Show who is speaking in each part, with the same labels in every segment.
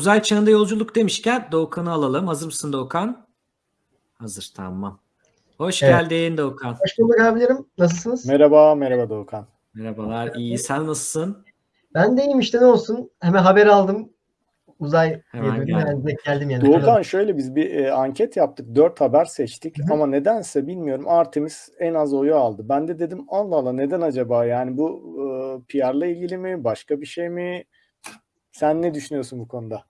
Speaker 1: Uzay çağında yolculuk demişken Doğukan'ı alalım. Hazır mısın Doğukan? Hazır tamam. Hoş
Speaker 2: Evet.
Speaker 1: geldin Doğukan.
Speaker 2: Hoş bulduk abilerim. Nasılsınız?
Speaker 3: Merhaba, merhaba Doğukan.
Speaker 1: Merhabalar. İyi. Sen nasılsın?
Speaker 2: Ben de iyiyim işte ne olsun. Hemen haber aldım. Uzay
Speaker 1: Hemen geldim.
Speaker 2: yani geldim yani.
Speaker 3: Doğukan şöyle biz bir e, anket yaptık. Dört haber seçtik
Speaker 2: Hı hı.
Speaker 3: ama nedense bilmiyorum Artemis en az oyu aldı. Ben de dedim Allah Allah neden acaba? Yani bu e, PR'la ilgili mi? Başka bir şey mi? Sen ne düşünüyorsun bu konuda?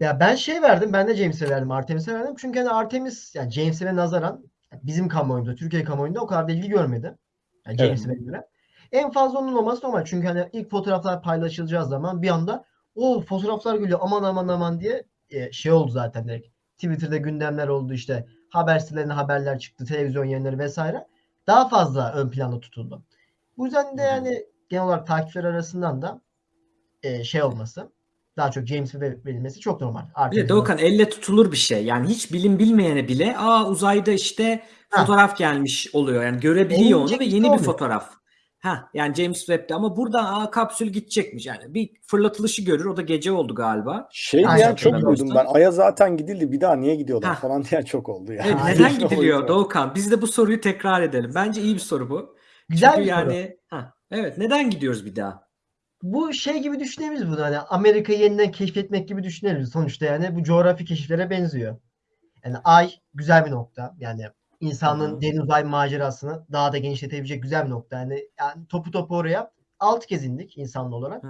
Speaker 2: Ya ben şey verdim. Ben de James'e verdim. Artemis'e verdim. Çünkü hani Artemis yani James'e nazaran bizim kamuoyunda, Türkiye kamuoyunda o kadar da ilgi görmedi. Yani
Speaker 3: Evet.
Speaker 2: James'e göre. En fazla onun olması normal. Çünkü hani ilk fotoğraflar paylaşılacağı zaman bir anda o fotoğraflar geliyor aman aman aman diye e, şey oldu zaten direkt. Twitter'da gündemler oldu işte. Haber sitelerine haberler çıktı. Televizyon yayınları vesaire. Daha fazla ön planda tutuldu. Bu yüzden de yani genel olarak takipçiler arasından da e, şey olması daha çok James'e ver- verilmesi çok normal.
Speaker 1: Bir de Doğukan elle tutulur bir şey. Yani hiç bilim bilmeyene bile aa uzayda işte
Speaker 2: Ha.
Speaker 1: fotoğraf gelmiş oluyor. Yani görebiliyor onu ve yeni bir fotoğraf. Ha yani James Webb'de ama burada aa kapsül gidecekmiş. Yani bir fırlatılışı görür. O da gece oldu galiba.
Speaker 3: Şey
Speaker 2: Aynen,
Speaker 3: diyen çok duydum ben. Ay'a zaten gidildi. Bir daha niye gidiyorlar
Speaker 1: Ha.
Speaker 3: falan diyen çok oldu yani.
Speaker 1: Evet, neden gidiliyor. Doğukan? Biz de bu soruyu tekrar edelim. Bence iyi bir soru bu.
Speaker 2: Güzel
Speaker 1: Çünkü
Speaker 2: bir soru.
Speaker 1: yani ha, evet neden gidiyoruz bir daha?
Speaker 2: Bu şey gibi düşünebiliriz bunu hani Amerika'yı yeniden keşfetmek gibi düşünebiliriz. Sonuçta yani bu coğrafi keşiflere benziyor. Yani ay güzel bir nokta. Yani
Speaker 1: hı.
Speaker 2: derin uzay macerasını daha da genişletebilecek güzel bir nokta. Yani, yani topu topu oraya altı kez indik insanlı olarak.
Speaker 1: Hı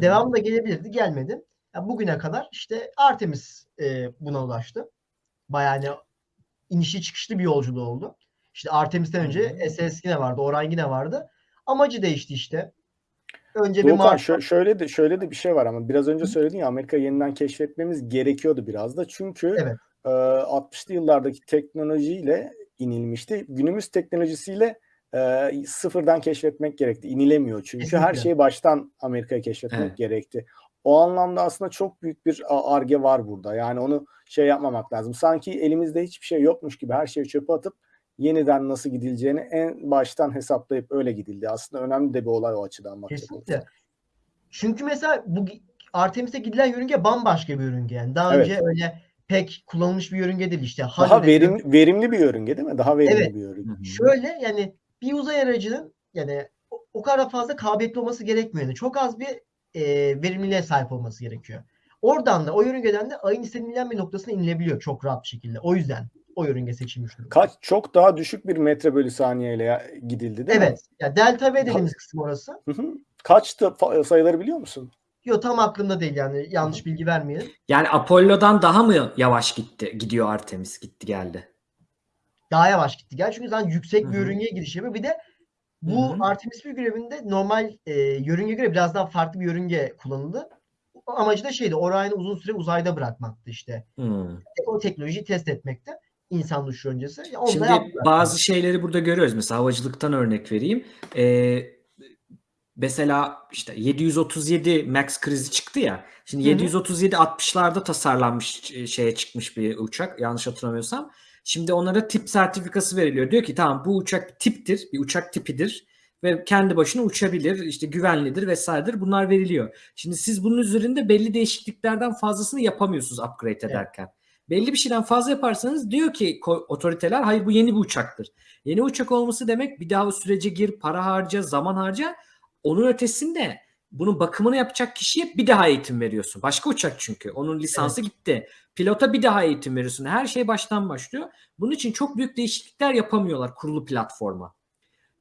Speaker 2: devamı da gelebilirdi. Gelmedi. Ya bugüne kadar işte Artemis e, buna ulaştı. Bayağı hani inişli çıkışlı bir yolculuğu oldu. İşte Artemis'ten önce SS yine vardı. Orion yine vardı. Amacı değişti işte. Önce bir
Speaker 3: Doğukan
Speaker 2: Mars
Speaker 3: şö- şöyle de şöyle de bir şey var ama biraz önce söyledin ya Amerika'yı yeniden keşfetmemiz gerekiyordu biraz da. Çünkü
Speaker 2: Evet.
Speaker 3: e, 60'lı yıllardaki teknolojiyle inilmişti. Günümüz teknolojisiyle e, sıfırdan keşfetmek gerekti. İnilemiyor çünkü her
Speaker 2: Kesinlikle.
Speaker 3: şeyi baştan Amerika'ya keşfetmek
Speaker 1: Evet.
Speaker 3: gerekti. O anlamda aslında çok büyük bir arge var burada. Yani onu şey yapmamak lazım. Sanki elimizde hiçbir şey yokmuş gibi her şeyi çöpe atıp yeniden nasıl gidileceğini en baştan hesaplayıp öyle gidildi. Aslında önemli de bir olay o açıdan bakacak
Speaker 2: Kesinlikle. Çünkü mesela bu Artemis'e gidilen yörünge bambaşka bir yörünge. Yani daha
Speaker 3: Evet.
Speaker 2: önce öyle pek kullanılmış bir yörünge değil işte.
Speaker 3: Daha
Speaker 2: Halley'de-
Speaker 3: verim, verimli bir yörünge değil mi? Daha verimli
Speaker 2: Evet.
Speaker 3: bir yörünge.
Speaker 2: Şöyle yani bir uzay aracının yani o, o kadar fazla kabiliyetli olması gerekmiyor. Yani çok az bir e, verimliliğe sahip olması gerekiyor. Oradan da o yörüngeden de ayın istenilen bir noktasına inilebiliyor çok rahat bir şekilde. O yüzden o yörünge seçilmiş durumda.
Speaker 3: Kaç çok daha düşük bir metre bölü saniyeyle gidildi değil mi?
Speaker 2: Evet. Ya delta V dediğimiz kısım orası.
Speaker 3: Hı hı. Kaçtı fa- sayıları biliyor musun?
Speaker 2: Yo tam aklımda değil yani yanlış bilgi vermeyelim.
Speaker 1: Yani Apollo'dan daha mı yavaş gitti? Gidiyor Artemis gitti geldi.
Speaker 2: Daha yavaş gitti. Gel çünkü zaten yüksek
Speaker 1: Hı
Speaker 2: bir
Speaker 1: hı.
Speaker 2: yörüngeye gidiş yapıyor. Bir de bu
Speaker 1: Hı hı.
Speaker 2: Artemis 1 görevinde normal e, yörünge göre biraz daha farklı bir yörünge kullanıldı. Amacı da şeydi Orion'u uzun süre uzayda bırakmaktı işte.
Speaker 1: Hmm.
Speaker 2: O teknolojiyi test etmekte. İnsan düşüşü öncesi. Ya Onu da
Speaker 1: Şimdi
Speaker 2: yaptılar.
Speaker 1: bazı şeyleri burada görüyoruz. Mesela havacılıktan örnek vereyim. Ee, mesela işte 737 Max krizi çıktı ya. Şimdi
Speaker 2: Hı hı.
Speaker 1: 737 60'larda tasarlanmış e, şeye çıkmış bir uçak yanlış hatırlamıyorsam. Şimdi onlara tip sertifikası veriliyor. Diyor ki tamam bu uçak tiptir, bir uçak tipidir ve kendi başına uçabilir, işte güvenlidir vesairedir. Bunlar veriliyor. Şimdi siz bunun üzerinde belli değişikliklerden fazlasını yapamıyorsunuz upgrade ederken. Belli bir şeyden fazla yaparsanız diyor ki otoriteler hayır bu yeni bir uçaktır. Yeni uçak olması demek bir daha o sürece gir, para harca, zaman harca. Onun ötesinde bunun bakımını yapacak kişiye bir daha eğitim veriyorsun. Başka uçak çünkü. Onun lisansı gitti. Pilota bir daha eğitim veriyorsun. Her şey baştan başlıyor. Bunun için çok büyük değişiklikler yapamıyorlar kurulu platforma.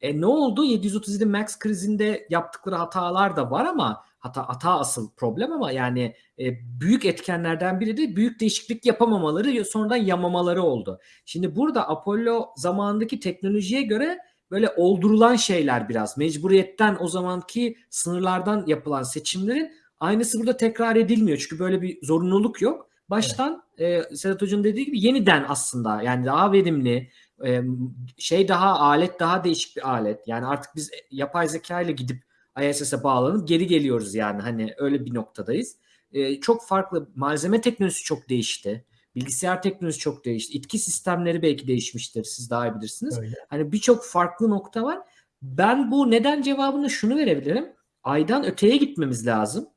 Speaker 1: E ne oldu? 737 Max krizinde yaptıkları hatalar da var ama hata hata asıl problem ama yani e, büyük etkenlerden biri de büyük değişiklik yapamamaları sonradan yamamaları oldu. Şimdi burada Apollo zamanındaki teknolojiye göre böyle oldurulan şeyler biraz mecburiyetten o zamanki sınırlardan yapılan seçimlerin aynısı burada tekrar edilmiyor. Çünkü böyle bir zorunluluk yok. Baştan e, Sedat Hoca'nın dediği gibi yeniden aslında yani daha verimli e, şey daha alet daha değişik bir alet. Yani artık biz yapay zeka ile gidip ISS'e bağlanıp geri geliyoruz yani hani öyle bir noktadayız. E, çok farklı malzeme teknolojisi çok değişti. Bilgisayar teknolojisi çok değişti. İtki sistemleri belki değişmiştir. Siz daha iyi bilirsiniz.
Speaker 2: Öyle.
Speaker 1: Hani birçok farklı nokta var. Ben bu neden cevabını şunu verebilirim. Aydan öteye gitmemiz lazım.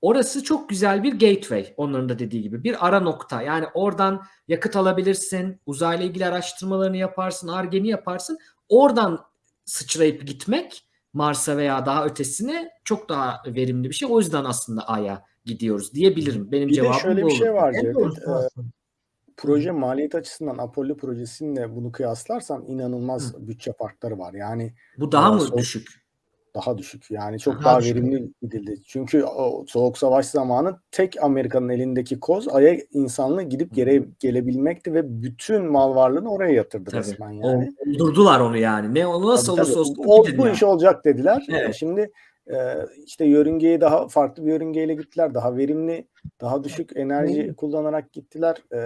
Speaker 1: Orası çok güzel bir gateway onların da dediği gibi bir ara nokta. Yani oradan yakıt alabilirsin, uzayla ilgili araştırmalarını yaparsın, argeni yaparsın. Oradan sıçrayıp gitmek Mars'a veya daha ötesine çok daha verimli bir şey. O yüzden aslında Ay'a gidiyoruz diyebilirim. Benim
Speaker 3: Bir de
Speaker 1: cevabım
Speaker 3: şöyle
Speaker 1: bu
Speaker 3: bir şey
Speaker 1: olur.
Speaker 3: var
Speaker 2: En
Speaker 3: Cevdet.
Speaker 2: doğrusu
Speaker 3: Ee, proje maliyet açısından Apollo projesiyle bunu kıyaslarsan inanılmaz
Speaker 1: Hı.
Speaker 3: bütçe farkları var. Yani
Speaker 1: Bu daha
Speaker 3: Aa,
Speaker 1: mı düşük?
Speaker 3: Daha düşük. Yani çok
Speaker 2: Daha
Speaker 3: daha,
Speaker 2: düşük.
Speaker 3: verimli gidildi. Çünkü o soğuk savaş zamanı tek Amerika'nın elindeki koz Ay'a insanlığı gidip gere, gelebilmekti ve bütün mal varlığını oraya yatırdı
Speaker 1: Tabii.
Speaker 3: resmen yani.
Speaker 1: Oldurdular onu yani. Ne o nasıl
Speaker 3: Tabii,
Speaker 1: olursa olsun
Speaker 3: O- bu
Speaker 1: yani.
Speaker 3: iş olacak dediler.
Speaker 1: Evet.
Speaker 3: Şimdi e, işte yörüngeye daha farklı bir yörüngeyle gittiler. Daha verimli, daha düşük enerji kullanarak gittiler. E,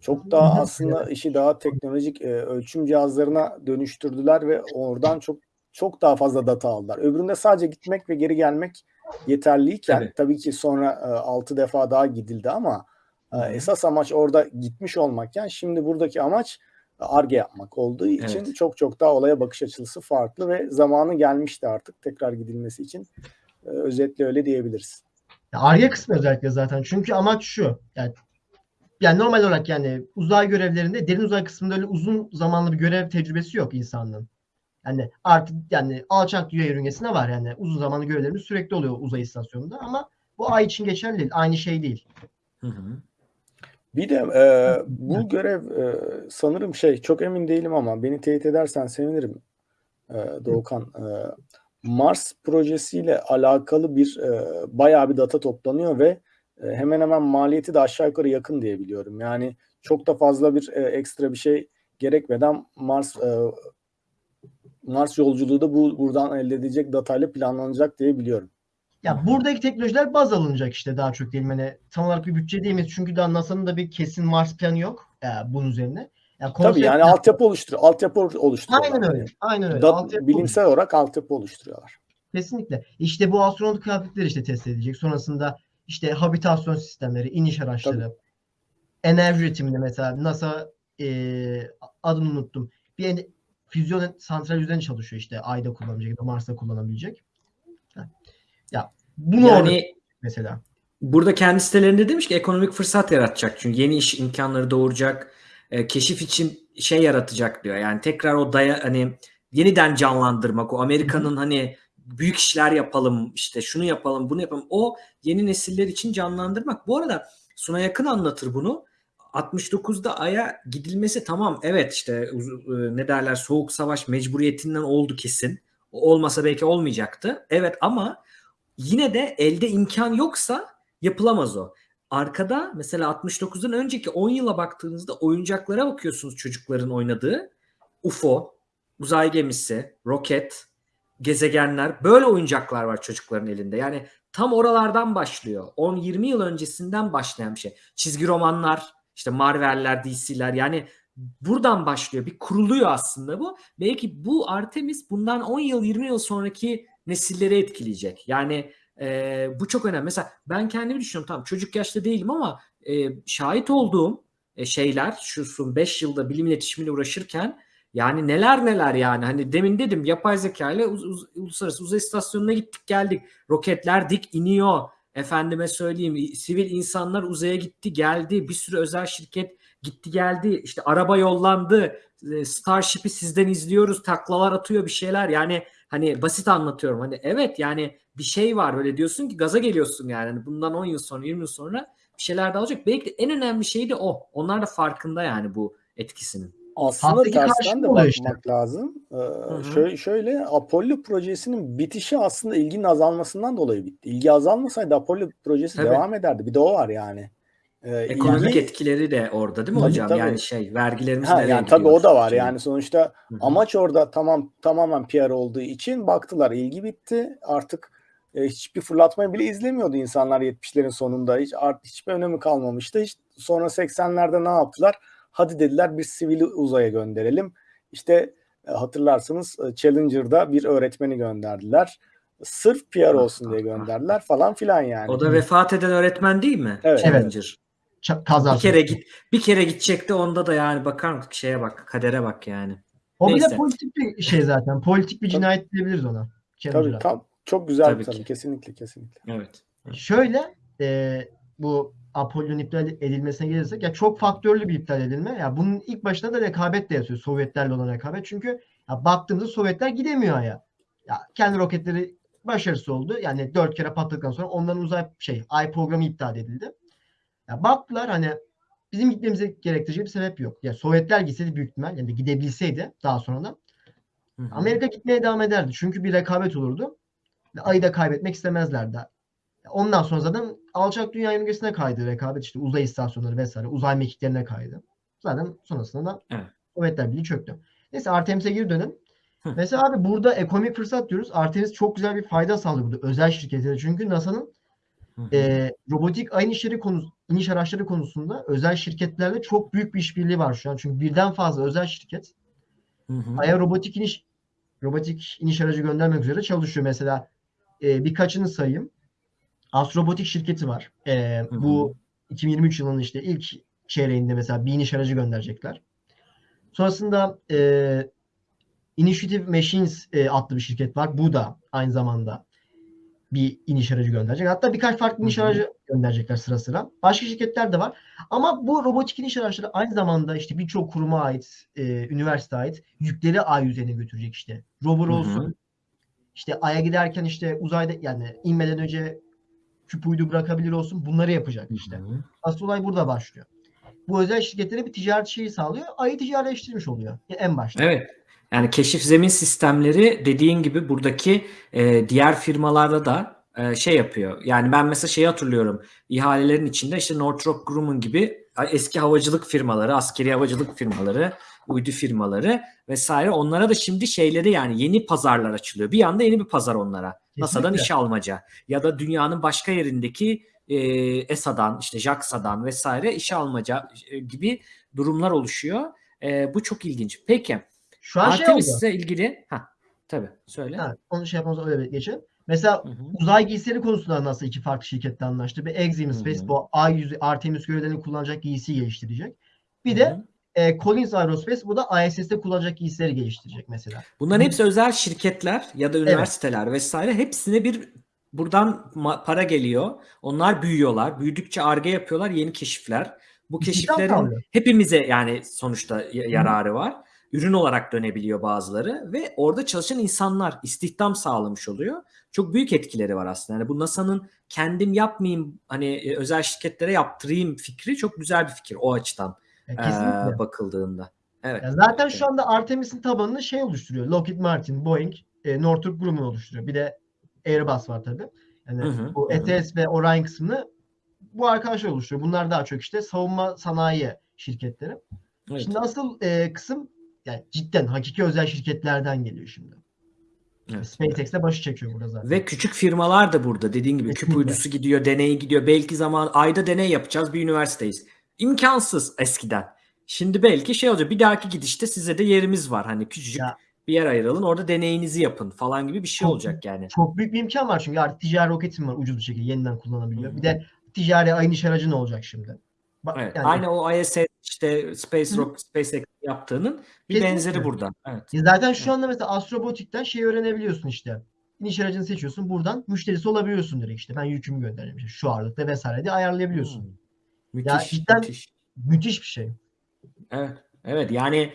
Speaker 3: çok daha aslında işi daha teknolojik e, ölçüm cihazlarına dönüştürdüler ve oradan çok çok daha fazla data aldılar. Öbüründe sadece gitmek ve geri gelmek yeterliyken
Speaker 1: Tabii.
Speaker 3: tabii, ki sonra e, 6 defa daha gidildi ama e, esas amaç orada gitmiş olmakken şimdi buradaki amaç ARGE yapmak olduğu için
Speaker 1: Evet.
Speaker 3: çok çok daha olaya bakış açısı farklı ve zamanı gelmişti artık tekrar gidilmesi için. E, özetle öyle diyebiliriz.
Speaker 2: Ar-Ge kısmı özellikle zaten. Çünkü amaç şu. Yani, yani normal olarak yani uzay görevlerinde derin uzay kısmında öyle uzun zamanlı bir görev tecrübesi yok insanlığın. Yani artık yani alçak dünya yörüngesinde var yani uzun zamanlı görevlerimiz sürekli oluyor uzay istasyonunda ama bu ay için geçerli değil. Aynı şey değil.
Speaker 1: Hı hı.
Speaker 3: Bir de e, bu görev e, sanırım şey çok emin değilim ama beni teyit edersen sevinirim e, Doğukan. E, Mars projesiyle alakalı bir e, bayağı bir data toplanıyor ve e, hemen hemen maliyeti de aşağı yukarı yakın diye biliyorum. Yani çok da fazla bir e, ekstra bir şey gerekmeden Mars e, Mars yolculuğu da bu buradan elde edilecek datayla planlanacak diye biliyorum.
Speaker 2: Ya buradaki teknolojiler baz alınacak işte daha çok diyelim. Hani tam olarak bir bütçe diyemeyiz. Çünkü daha NASA'nın da bir kesin Mars planı yok e, bunun üzerine. Ya
Speaker 3: Tabii yani altyapı oluştur altyapı oluşturuyorlar.
Speaker 2: Aynen öyle. Aynen öyle.
Speaker 3: Da-
Speaker 2: Altyapı
Speaker 3: bilimsel olarak altyapı oluşturuyorlar.
Speaker 2: Kesinlikle. İşte bu astronot kıyafetleri işte test edilecek. Sonrasında işte habitasyon sistemleri, iniş araçları, enerji üretiminde mesela NASA e, adını unuttum. Bir füzyon santral üzerine çalışıyor işte Ay'da kullanabilecek ya da Mars'ta kullanabilecek. Ya bunu orada
Speaker 1: Yani
Speaker 2: mesela.
Speaker 1: Burada kendi sitelerinde demiş ki ekonomik fırsat yaratacak çünkü yeni iş imkanları doğuracak, e, keşif için şey yaratacak diyor. Yani tekrar o daya hani yeniden canlandırmak, o Amerika'nın hani büyük işler yapalım, işte şunu yapalım, bunu yapalım. O yeni nesiller için canlandırmak. Bu arada Suna Yakın anlatır bunu. 69'da Ay'a gidilmesi tamam evet işte e, ne derler soğuk savaş mecburiyetinden oldu kesin. Olmasa belki olmayacaktı. Evet ama yine de elde imkan yoksa yapılamaz o. Arkada mesela 69'dan önceki 10 yıla baktığınızda oyuncaklara bakıyorsunuz çocukların oynadığı. UFO, uzay gemisi, roket, gezegenler böyle oyuncaklar var çocukların elinde. Yani tam oralardan başlıyor. 10-20 yıl öncesinden başlayan bir şey. Çizgi romanlar, işte Marvel'ler, DC'ler yani buradan başlıyor. Bir kuruluyor aslında bu. Belki bu Artemis bundan 10 yıl 20 yıl sonraki nesilleri etkileyecek. Yani e, bu çok önemli. Mesela ben kendimi düşünüyorum tamam çocuk yaşta değilim ama e, şahit olduğum e, şeyler şu son 5 yılda bilim iletişimiyle uğraşırken yani neler neler yani hani demin dedim yapay zeka ile uz- uz- uluslararası uzay istasyonuna gittik geldik. Roketler dik iniyor. Efendime söyleyeyim sivil insanlar uzaya gitti geldi. Bir sürü özel şirket gitti geldi. İşte araba yollandı. E, Starship'i sizden izliyoruz. Taklalar atıyor bir şeyler. Yani hani basit anlatıyorum. Hani evet yani bir şey var öyle diyorsun ki gaza geliyorsun yani. Hani bundan 10 yıl sonra 20 yıl sonra bir şeyler de olacak. Belki de en önemli şey de o. Onlar da farkında yani bu etkisinin.
Speaker 3: Aslında
Speaker 2: Alttaki
Speaker 3: tersten de bakmak
Speaker 2: işte.
Speaker 3: lazım. Ee,
Speaker 1: hı.
Speaker 3: şöyle, şöyle Apollo projesinin bitişi aslında ilginin azalmasından dolayı bitti. İlgi azalmasaydı Apollo projesi
Speaker 1: Tabii.
Speaker 3: devam ederdi. Bir de o var yani. Ee,
Speaker 1: Ekonomik
Speaker 3: ilgi-
Speaker 1: etkileri de orada değil mi
Speaker 3: Tabii,
Speaker 1: hocam?
Speaker 3: tabii.
Speaker 1: Yani şey vergilerimiz
Speaker 3: Ha,
Speaker 1: nereye
Speaker 3: yani tabii o da var
Speaker 1: Şey.
Speaker 3: yani sonuçta
Speaker 1: Hı hı.
Speaker 3: amaç orada tamam tamamen PR olduğu için baktılar ilgi bitti artık e, hiçbir fırlatmayı bile izlemiyordu insanlar 70'lerin sonunda hiç art hiçbir önemi kalmamıştı hiç sonra 80'lerde ne yaptılar hadi dediler bir sivili uzaya gönderelim işte e, hatırlarsınız e, Challenger'da bir öğretmeni gönderdiler sırf PR olsun diye gönderdiler falan filan yani
Speaker 1: O da vefat eden öğretmen değil mi?
Speaker 3: Evet.
Speaker 1: Challenger.
Speaker 2: Ça- kazası.
Speaker 1: Bir kere git bir kere gidecekti onda da yani bakar mısın şeye bak kadere bak yani.
Speaker 2: O bile
Speaker 1: Neyse.
Speaker 2: politik bir şey zaten. Politik bir
Speaker 3: Tabii.
Speaker 2: cinayet diyebiliriz ona.
Speaker 3: tabii
Speaker 2: Challenger'a.
Speaker 3: tam çok güzel
Speaker 1: Tabii
Speaker 3: tabii, kesinlikle kesinlikle
Speaker 1: Evet.
Speaker 2: Şöyle e, bu Apollo'nun iptal edilmesine gelirsek ya çok faktörlü bir iptal edilme. Ya bunun ilk başında da rekabet de yazıyor. Sovyetlerle olan rekabet. Çünkü ya baktığımızda Sovyetler gidemiyor Ay'a. Ya kendi roketleri başarısı oldu. Yani dört kere patladıktan sonra onların uzay şey ay programı iptal edildi. Ya baktılar hani bizim gitmemize gerektirecek bir sebep yok. Ya Sovyetler gitseydi büyük ihtimal yani gidebilseydi daha sonra
Speaker 1: hı.
Speaker 2: Amerika gitmeye devam ederdi. Çünkü bir rekabet olurdu. Ayı da kaybetmek istemezlerdi. Ondan sonra zaten alçak dünya yörüngesine kaydı rekabet işte uzay istasyonları vesaire uzay mekiklerine kaydı. Zaten sonrasında da
Speaker 1: Evet.
Speaker 2: Sovyetler Birliği çöktü. Neyse Artemis'e geri dönelim.
Speaker 1: Hı.
Speaker 2: Mesela abi burada ekonomik fırsat diyoruz. Artemis çok güzel bir fayda sağlıyor burada özel şirketlere. Çünkü NASA'nın e, robotik ay inişleri konusu, iniş araçları konusunda özel şirketlerle çok büyük bir işbirliği var şu an. Çünkü birden fazla özel şirket
Speaker 1: Hı hı.
Speaker 2: Ay'a robotik iniş robotik iniş aracı göndermek üzere çalışıyor. Mesela e, birkaçını sayayım. Astrobotik şirketi var. E,
Speaker 1: Hı hı.
Speaker 2: bu 2023 yılının işte ilk çeyreğinde mesela bir iniş aracı gönderecekler. Sonrasında e, Initiative Machines e, adlı bir şirket var. Bu da aynı zamanda bir iniş aracı gönderecek. Hatta birkaç farklı iniş
Speaker 1: Hı hı.
Speaker 2: aracı gönderecekler sıra sıra. Başka şirketler de var. Ama bu robotik iniş araçları aynı zamanda işte birçok kuruma ait, e, üniversite ait yükleri ay yüzeyine götürecek işte. Rover
Speaker 1: Hı hı.
Speaker 2: olsun. İşte aya giderken işte uzayda yani inmeden önce küp uydu bırakabilir olsun. Bunları yapacak işte.
Speaker 1: Hı hı.
Speaker 2: Asıl olay burada başlıyor. Bu özel şirketlere bir ticaret şeyi sağlıyor. Ayı ticaretleştirmiş oluyor en başta.
Speaker 1: Evet. Yani keşif zemin sistemleri dediğin gibi buradaki e, diğer firmalarda da e, şey yapıyor. Yani ben mesela şeyi hatırlıyorum. İhalelerin içinde işte Northrop Grumman gibi eski havacılık firmaları, askeri havacılık firmaları, uydu firmaları vesaire onlara da şimdi şeyleri yani yeni pazarlar açılıyor. Bir anda yeni bir pazar onlara. NASA'dan işe almaca ya da dünyanın başka yerindeki e, ESA'dan işte JAXA'dan vesaire işe almaca e, gibi durumlar oluşuyor. E, bu çok ilginç. Peki
Speaker 2: Şu an şey oldu.
Speaker 1: İlgili ha tabii söyle.
Speaker 2: Ha, onu şey yapmamız öyle geçelim. Mesela
Speaker 1: Hı hı.
Speaker 2: uzay giysileri konusunda nasıl iki farklı şirketle anlaştı. Bir Exim Space
Speaker 1: Hı hı.
Speaker 2: bu ay yüzü Artemis görevlerini kullanacak giysi geliştirecek. Bir
Speaker 1: Hı
Speaker 2: de
Speaker 1: hı.
Speaker 2: E, Collins Aerospace bu da ISS'te kullanacak giysileri geliştirecek mesela.
Speaker 1: Bunların hepsi özel şirketler ya da üniversiteler vesaire hepsine bir buradan para geliyor. Onlar büyüyorlar. Büyüdükçe arge yapıyorlar, yeni keşifler. Bu keşiflerin hepimize yani sonuçta yararı var. Ürün olarak dönebiliyor bazıları ve orada çalışan insanlar istihdam sağlamış oluyor. Çok büyük etkileri var aslında. Yani bu NASA'nın kendim yapmayayım hani e, özel şirketlere yaptırayım fikri çok güzel bir fikir o açıdan
Speaker 2: Ya kesinlikle.
Speaker 1: bakıldığında. Evet.
Speaker 2: Ya zaten
Speaker 1: Evet.
Speaker 2: şu anda Artemis'in tabanını şey oluşturuyor. Lockheed Martin, Boeing, e, Northrop Grumman oluşturuyor. Bir de Airbus var tabii. Yani
Speaker 1: Hı hı,
Speaker 2: bu
Speaker 1: hı.
Speaker 2: ETS ve Orion kısmını bu arkadaşlar oluşturuyor. Bunlar daha çok işte savunma sanayi şirketleri.
Speaker 1: Evet.
Speaker 2: Şimdi asıl e, kısım yani cidden hakiki özel şirketlerden geliyor şimdi.
Speaker 1: Evet.
Speaker 2: SpaceX de başı çekiyor burada zaten.
Speaker 1: Ve küçük firmalar da burada dediğin gibi küp
Speaker 2: Kesinlikle.
Speaker 1: uydusu gidiyor, deneyi gidiyor. Belki zaman ayda deney yapacağız bir üniversiteyiz. İmkansız eskiden. Şimdi belki şey olacak bir dahaki gidişte size de yerimiz var. Hani küçücük
Speaker 2: Ya.
Speaker 1: bir yer ayıralım orada deneyinizi yapın falan gibi bir şey
Speaker 2: Çok-
Speaker 1: olacak yani.
Speaker 2: Çok büyük bir imkan var çünkü artık ticari roketim var ucuz bir şekilde yeniden kullanabiliyor.
Speaker 1: Hı hı.
Speaker 2: Bir de ticari ayın iş aracı ne olacak şimdi? Bak,
Speaker 1: Evet.
Speaker 2: yani-
Speaker 1: Aynı o ISS işte Space
Speaker 2: Hı.
Speaker 1: Rock SpaceX yaptığının bir
Speaker 2: Kesinlikle.
Speaker 1: benzeri burada. Evet.
Speaker 2: Ya zaten şu anda mesela astrobotikten şey öğrenebiliyorsun işte. İniş aracını seçiyorsun. Buradan müşterisi olabiliyorsun direkt işte. Ben yükümü göndereceğim işte şu ağırlıkta vesaire diye ayarlayabiliyorsun.
Speaker 1: Hmm. Müthiş,
Speaker 2: cidden-
Speaker 1: müthiş.
Speaker 2: Müthiş bir şey.
Speaker 1: Evet. Evet yani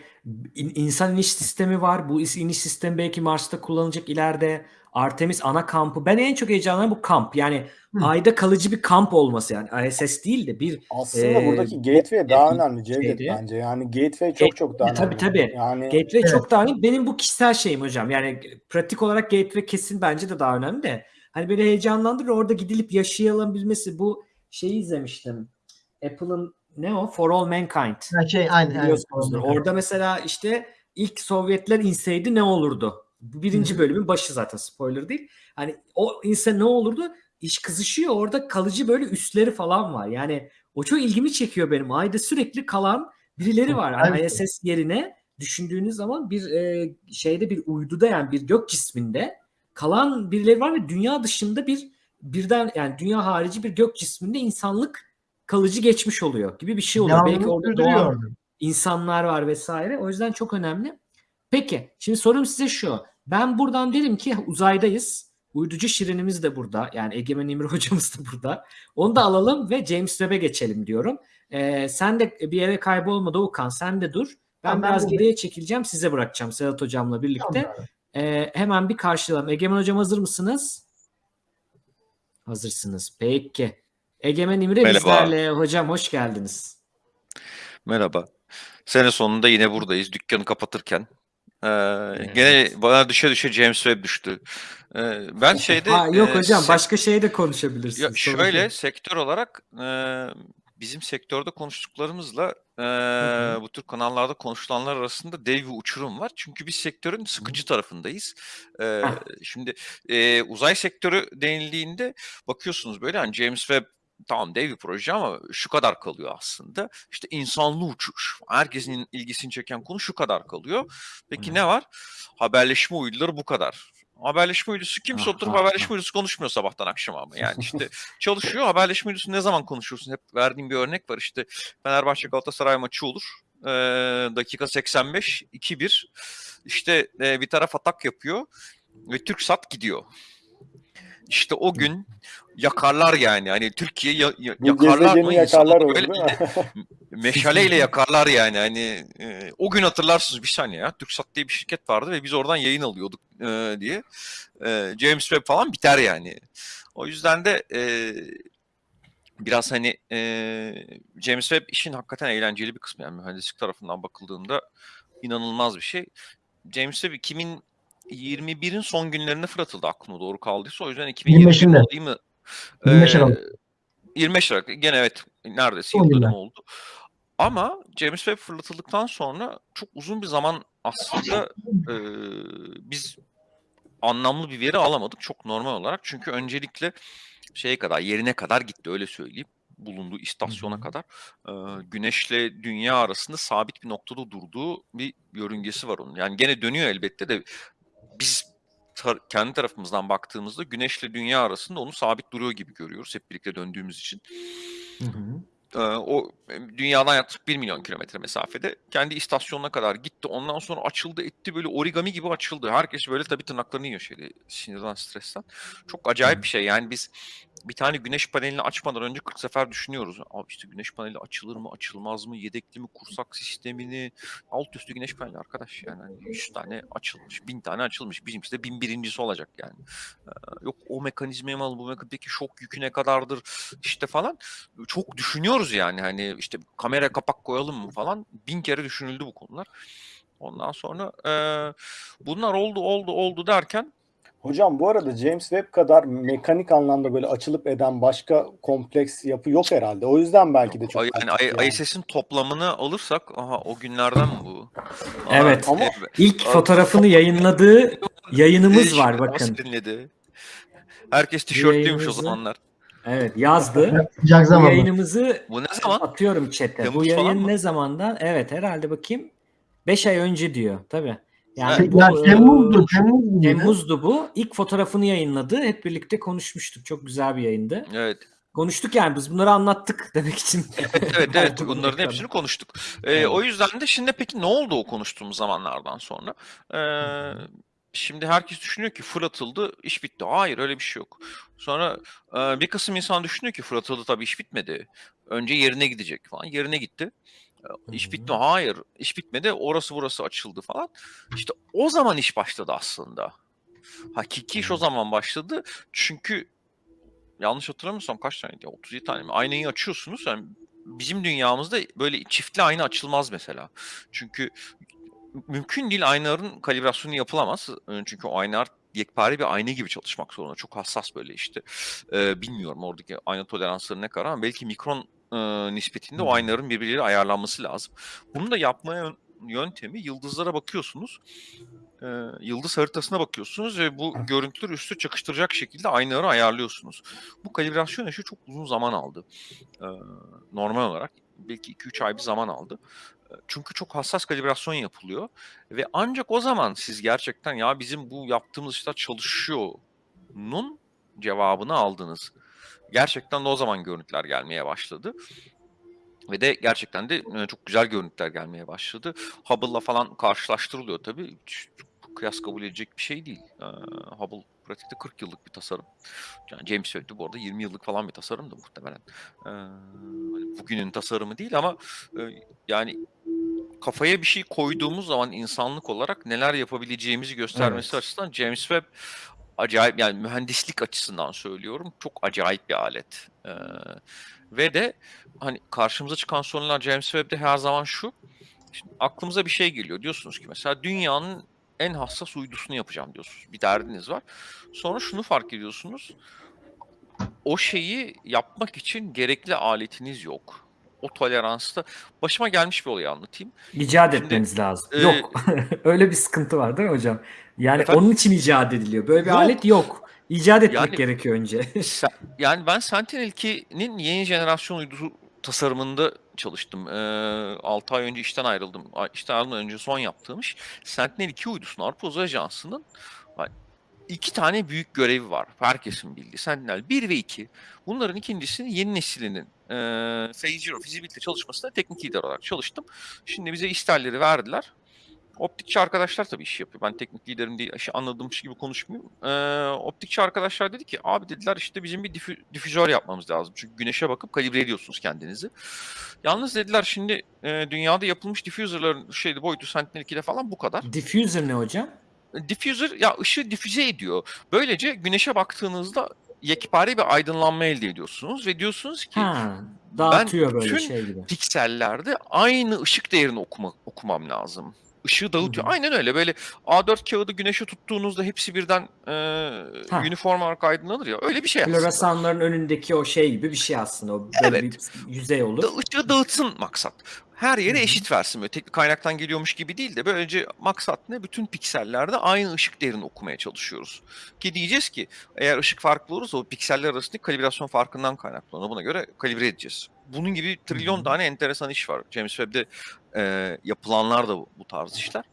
Speaker 1: in- insan iniş sistemi var. Bu iniş sistemi belki Mars'ta kullanılacak ileride. Artemis ana kampı. Ben en çok heyecanlanan bu kamp. Yani
Speaker 2: Hı.
Speaker 1: ayda kalıcı bir kamp olması yani ISS değil de bir
Speaker 3: Aslında
Speaker 1: Ee,
Speaker 3: buradaki gateway daha
Speaker 1: bir
Speaker 3: önemli Cevdet
Speaker 1: şeydi.
Speaker 3: bence. Yani gateway çok çok daha
Speaker 1: Tabii,
Speaker 3: önemli.
Speaker 1: tabii.
Speaker 3: Yani
Speaker 1: gateway
Speaker 2: Evet.
Speaker 1: çok daha önemli. Benim bu kişisel şeyim hocam. Yani pratik olarak gateway kesin bence de daha önemli de. Hani böyle heyecanlandırır orada gidilip yaşayılabilmesi. Bu şeyi izlemiştim. Apple'ın ne o? For All Mankind.
Speaker 2: Ha, şey aynı.
Speaker 1: Biliyorsunuzdur.
Speaker 2: aynı.
Speaker 1: Orada mesela işte ilk Sovyetler inseydi ne olurdu? Birinci bölümün başı zaten spoiler değil. Hani o inse ne olurdu? İş kızışıyor. Orada kalıcı böyle üsleri falan var. Yani o çok ilgimi çekiyor benim. Ayda sürekli kalan birileri var.
Speaker 2: bir şey.
Speaker 1: ISS yerine düşündüğünüz zaman bir e, şeyde bir uyduda yani bir gök cisminde kalan birileri var ve dünya dışında bir birden yani dünya harici bir gök cisminde insanlık kalıcı geçmiş oluyor gibi bir şey oluyor. Belki
Speaker 2: Devamlılık
Speaker 1: orada doğan insanlar var vesaire. O yüzden çok önemli. Peki şimdi sorum size şu. Ben buradan derim ki uzaydayız. Uyducu Şirin'imiz de burada. Yani Egemen İmri hocamız da burada. Onu da alalım ve James Webb'e geçelim diyorum. Ee, sen de bir yere kaybolma Doğukan. Sen de dur. Ben
Speaker 2: Tamam,
Speaker 1: biraz geriye çekileceğim. Size bırakacağım Sedat hocamla birlikte.
Speaker 2: Tamam.
Speaker 1: Ee, hemen bir karşılayalım. Egemen hocam hazır mısınız? Hazırsınız. Peki. Egemen İmre
Speaker 4: Merhaba.
Speaker 1: bizlerle. Hocam hoş geldiniz.
Speaker 4: Merhaba. Sene sonunda yine buradayız. Dükkanı kapatırken. Ee,
Speaker 1: Evet.
Speaker 4: Gene bana düşe düşe James Webb düştü. Ee, ben şeyde...
Speaker 1: ha, yok
Speaker 4: e,
Speaker 1: hocam başka şey de konuşabilirsiniz.
Speaker 4: Ya şöyle
Speaker 1: değil.
Speaker 4: sektör olarak e, bizim sektörde konuştuklarımızla e,
Speaker 1: hı.
Speaker 4: bu tür kanallarda konuşulanlar arasında dev bir uçurum var. Çünkü biz sektörün sıkıcı tarafındayız. E,
Speaker 1: Heh.
Speaker 4: şimdi e, uzay sektörü denildiğinde bakıyorsunuz böyle hani James Webb tamam dev bir proje ama şu kadar kalıyor aslında. İşte insanlı uçuş. Herkesin ilgisini çeken konu şu kadar kalıyor. Peki
Speaker 1: Evet.
Speaker 4: ne var? Haberleşme uyduları bu kadar. Haberleşme uydusu kimse
Speaker 1: Ah,
Speaker 4: oturup
Speaker 1: ah,
Speaker 4: haberleşme
Speaker 1: ah.
Speaker 4: uydusu konuşmuyor sabahtan akşama ama. Yani işte çalışıyor. Haberleşme uydusu ne zaman konuşursun? Hep verdiğim bir örnek var. İşte Fenerbahçe Galatasaray maçı olur. Ee, dakika 85 2-1. İşte e, bir taraf atak yapıyor ve TürkSat gidiyor. İşte o gün yakarlar yani. Hani Türkiye ya- ya- yakarlar mı?
Speaker 3: yakarlar olur
Speaker 4: böyle meşaleyle yakarlar yani. Hani e, o gün hatırlarsınız bir saniye ya. TürkSat diye bir şirket vardı ve biz oradan yayın alıyorduk e, diye. E, James Webb falan biter yani. O yüzden de e, biraz hani e, James Webb işin hakikaten eğlenceli bir kısmı yani mühendislik tarafından bakıldığında inanılmaz bir şey. James Webb 2021'in son günlerinde fırlatıldı aklımda doğru kaldıysa. O yüzden 2021
Speaker 2: 25'inde.
Speaker 4: değil mi?
Speaker 2: 25
Speaker 4: Ee,
Speaker 2: Aralık.
Speaker 4: 25 Aralık. Gene evet neredeyse
Speaker 2: Son
Speaker 4: yıl
Speaker 2: günler.
Speaker 4: dönümü oldu. Ama James Webb fırlatıldıktan sonra çok uzun bir zaman aslında e, biz anlamlı bir veri alamadık çok normal olarak. Çünkü öncelikle şeye kadar yerine kadar gitti öyle söyleyeyim. Bulunduğu istasyona kadar e, güneşle dünya arasında sabit bir noktada durduğu bir yörüngesi var onun. Yani gene dönüyor elbette de biz tar- kendi tarafımızdan baktığımızda güneşle dünya arasında onu sabit duruyor gibi görüyoruz hep birlikte döndüğümüz için.
Speaker 1: Hı hı.
Speaker 4: Ee, o e, dünyadan yaklaşık 1 milyon kilometre mesafede kendi istasyonuna kadar gitti. Ondan sonra açıldı etti böyle origami gibi açıldı. Herkes böyle tabii tırnaklarını yiyor şeyde sinirden stresten. Çok acayip bir şey yani biz bir tane güneş panelini açmadan önce 40 sefer düşünüyoruz. Abi işte güneş paneli açılır mı açılmaz mı yedekli mi kursak sistemini alt üstü güneş paneli arkadaş yani hani 100 tane açılmış 1000 tane açılmış bizimkisi de 1001.si olacak yani. Ee, yok o mekanizmaya mı bu mekanizma peki şok yükü ne kadardır işte falan çok düşünüyoruz yani hani işte kamera kapak koyalım mı falan bin kere düşünüldü bu konular. Ondan sonra e, bunlar oldu oldu oldu derken
Speaker 3: Hocam bu arada James Webb kadar mekanik anlamda böyle açılıp eden başka kompleks yapı yok herhalde. O yüzden belki de çok
Speaker 4: yani, yani. ISS'in toplamını alırsak aha o günlerden mi bu?
Speaker 1: Evet.
Speaker 3: Ama-
Speaker 4: e,
Speaker 1: İlk fotoğrafını yayınladığı yayınımız var bakın.
Speaker 4: Herkes tişörtlüymüş o zamanlar.
Speaker 1: Evet yazdı.
Speaker 2: Sıcak
Speaker 1: Bu yayınımızı
Speaker 4: Bu ne zaman?
Speaker 1: atıyorum chat'e. Bu
Speaker 4: falan
Speaker 1: yayın
Speaker 4: mı?
Speaker 1: ne zamandan? Evet herhalde bakayım. 5 ay önce diyor. Tabii. Yani
Speaker 4: Evet.
Speaker 1: bu,
Speaker 2: Ya
Speaker 1: e,
Speaker 2: Temmuz'du, Temmuz.
Speaker 1: Temmuz'du bu. İlk fotoğrafını yayınladı. Hep birlikte konuşmuştuk. Çok güzel bir yayındı.
Speaker 4: Evet.
Speaker 1: Konuştuk yani biz bunları anlattık demek için.
Speaker 4: Evet evet
Speaker 1: Verdim
Speaker 4: bunların
Speaker 1: ekrana.
Speaker 4: hepsini konuştuk. Ee,
Speaker 1: Evet.
Speaker 4: O yüzden de şimdi peki ne oldu o konuştuğumuz zamanlardan sonra? Ee, şimdi herkes düşünüyor ki fırlatıldı iş bitti. Hayır öyle bir şey yok. Sonra e, bir kısım insan düşünüyor ki fırlatıldı tabii iş bitmedi. Önce yerine gidecek falan. Yerine gitti. E, İş bitti. Hayır iş bitmedi. Orası burası açıldı falan. İşte o zaman iş başladı aslında. Hakiki iş o zaman başladı. Çünkü yanlış hatırlamıyorsam kaç tane? 37 tane mi? Aynayı açıyorsunuz. Yani bizim dünyamızda böyle çiftli ayna açılmaz mesela. Çünkü mümkün değil aynaların kalibrasyonu yapılamaz. Ee, Çünkü o aynalar yekpare bir ayna gibi çalışmak zorunda. Çok hassas böyle işte. Ee, bilmiyorum oradaki ayna toleransları ne kadar ama belki mikron e, nispetinde o
Speaker 1: Hmm.
Speaker 4: aynaların birbirleriyle ayarlanması lazım. Bunu da yapmaya yön- yöntemi yıldızlara bakıyorsunuz. Ee, yıldız haritasına bakıyorsunuz ve bu görüntüleri üstü çakıştıracak şekilde aynaları ayarlıyorsunuz. Bu kalibrasyon işi çok uzun zaman aldı. Ee, normal olarak belki 2-3 ay bir zaman aldı. Çünkü çok hassas kalibrasyon yapılıyor ve ancak o zaman siz gerçekten ya bizim bu yaptığımız işler çalışıyor'nun cevabını aldınız. Gerçekten de o zaman görüntüler gelmeye başladı. Ve de gerçekten de çok güzel görüntüler gelmeye başladı. Hubble'la falan karşılaştırılıyor tabii. Kıyas kabul edecek bir şey değil. Hubble Pratikte 40 yıllık bir tasarım. Yani James Webb'de bu arada 20 yıllık falan bir tasarım da muhtemelen. Ee, hani bugünün tasarımı değil ama e, yani kafaya bir şey koyduğumuz zaman insanlık olarak neler yapabileceğimizi göstermesi
Speaker 1: Evet.
Speaker 4: açısından James Webb acayip yani mühendislik açısından söylüyorum çok acayip bir alet. Ee, ve de hani karşımıza çıkan sorunlar James Webb'de her zaman şu. Şimdi aklımıza bir şey geliyor. Diyorsunuz ki mesela dünyanın en hassas uydusunu yapacağım diyorsunuz. Bir derdiniz var. Sonra şunu fark ediyorsunuz. O şeyi yapmak için gerekli aletiniz yok. O toleransta başıma gelmiş bir olayı anlatayım.
Speaker 1: İcat
Speaker 4: Şimdi,
Speaker 1: etmeniz lazım.
Speaker 4: e,
Speaker 1: yok. Öyle bir sıkıntı var değil mi hocam? Yani
Speaker 4: Efendim?
Speaker 1: onun için icat ediliyor. Böyle bir
Speaker 4: Yok.
Speaker 1: alet yok. İcat etmek
Speaker 4: Yani-
Speaker 1: gerekiyor önce.
Speaker 4: Sen- yani ben Sentinel-2'nin yeni jenerasyon uydusu tasarımında çalıştım. Ee, 6 ay önce işten ayrıldım. Ay- İşten ayrılmadan önce son yaptığım iş Sentinel-2 uydusunun Avrupa Uzay Ajansı'nın iki tane büyük görevi var. Herkesin bildiği. Sentinel 1 ve 2. Bunların ikincisini yeni neslinin e, Zero Feasibility çalışmasında teknik lider olarak çalıştım. Şimdi bize isterleri verdiler. Optikçi arkadaşlar tabii iş yapıyor. Ben teknik liderim diye işi anladığımmış gibi konuşmayayım. Ee, optikçi arkadaşlar dedi ki abi dediler işte bizim bir difi- difüzör yapmamız lazım. Çünkü güneşe bakıp kalibre ediyorsunuz kendinizi. Yalnız dediler şimdi e, dünyada yapılmış diffuser'ların şeydi boyutu Sentinel 2'de falan bu kadar.
Speaker 1: Diffuser ne hocam?
Speaker 4: Diffuser ya ışığı difüze ediyor. Böylece güneşe baktığınızda yekpare bir aydınlanma elde ediyorsunuz ve diyorsunuz ki
Speaker 1: Ha, dağıtıyor böyle
Speaker 4: bütün
Speaker 1: şey gibi.
Speaker 4: piksellerde aynı ışık değerini okuma, okumam lazım. Işığı dağıtıyor.
Speaker 1: Hı hı.
Speaker 4: Aynen öyle. Böyle A4 kağıdı güneşe tuttuğunuzda hepsi birden e,
Speaker 1: Ha.
Speaker 4: uniform olarak aydınlanır ya. Öyle bir şey aslında.
Speaker 1: Floresanların önündeki o şey gibi bir şey aslında. O
Speaker 4: Evet.
Speaker 1: bir yüzey olur.
Speaker 4: Da, ışığı dağıtsın maksat. Her yere eşit versin. Böyle teknik kaynaktan geliyormuş gibi değil de böylece maksat ne? Bütün piksellerde aynı ışık değerini okumaya çalışıyoruz. Ki diyeceğiz ki eğer ışık farklı olursa o pikseller arasındaki kalibrasyon farkından kaynaklanır. Buna göre kalibre edeceğiz. Bunun gibi trilyon
Speaker 1: hı.
Speaker 4: tane enteresan iş var. James Webb'de e, yapılanlar da bu, bu tarz işler.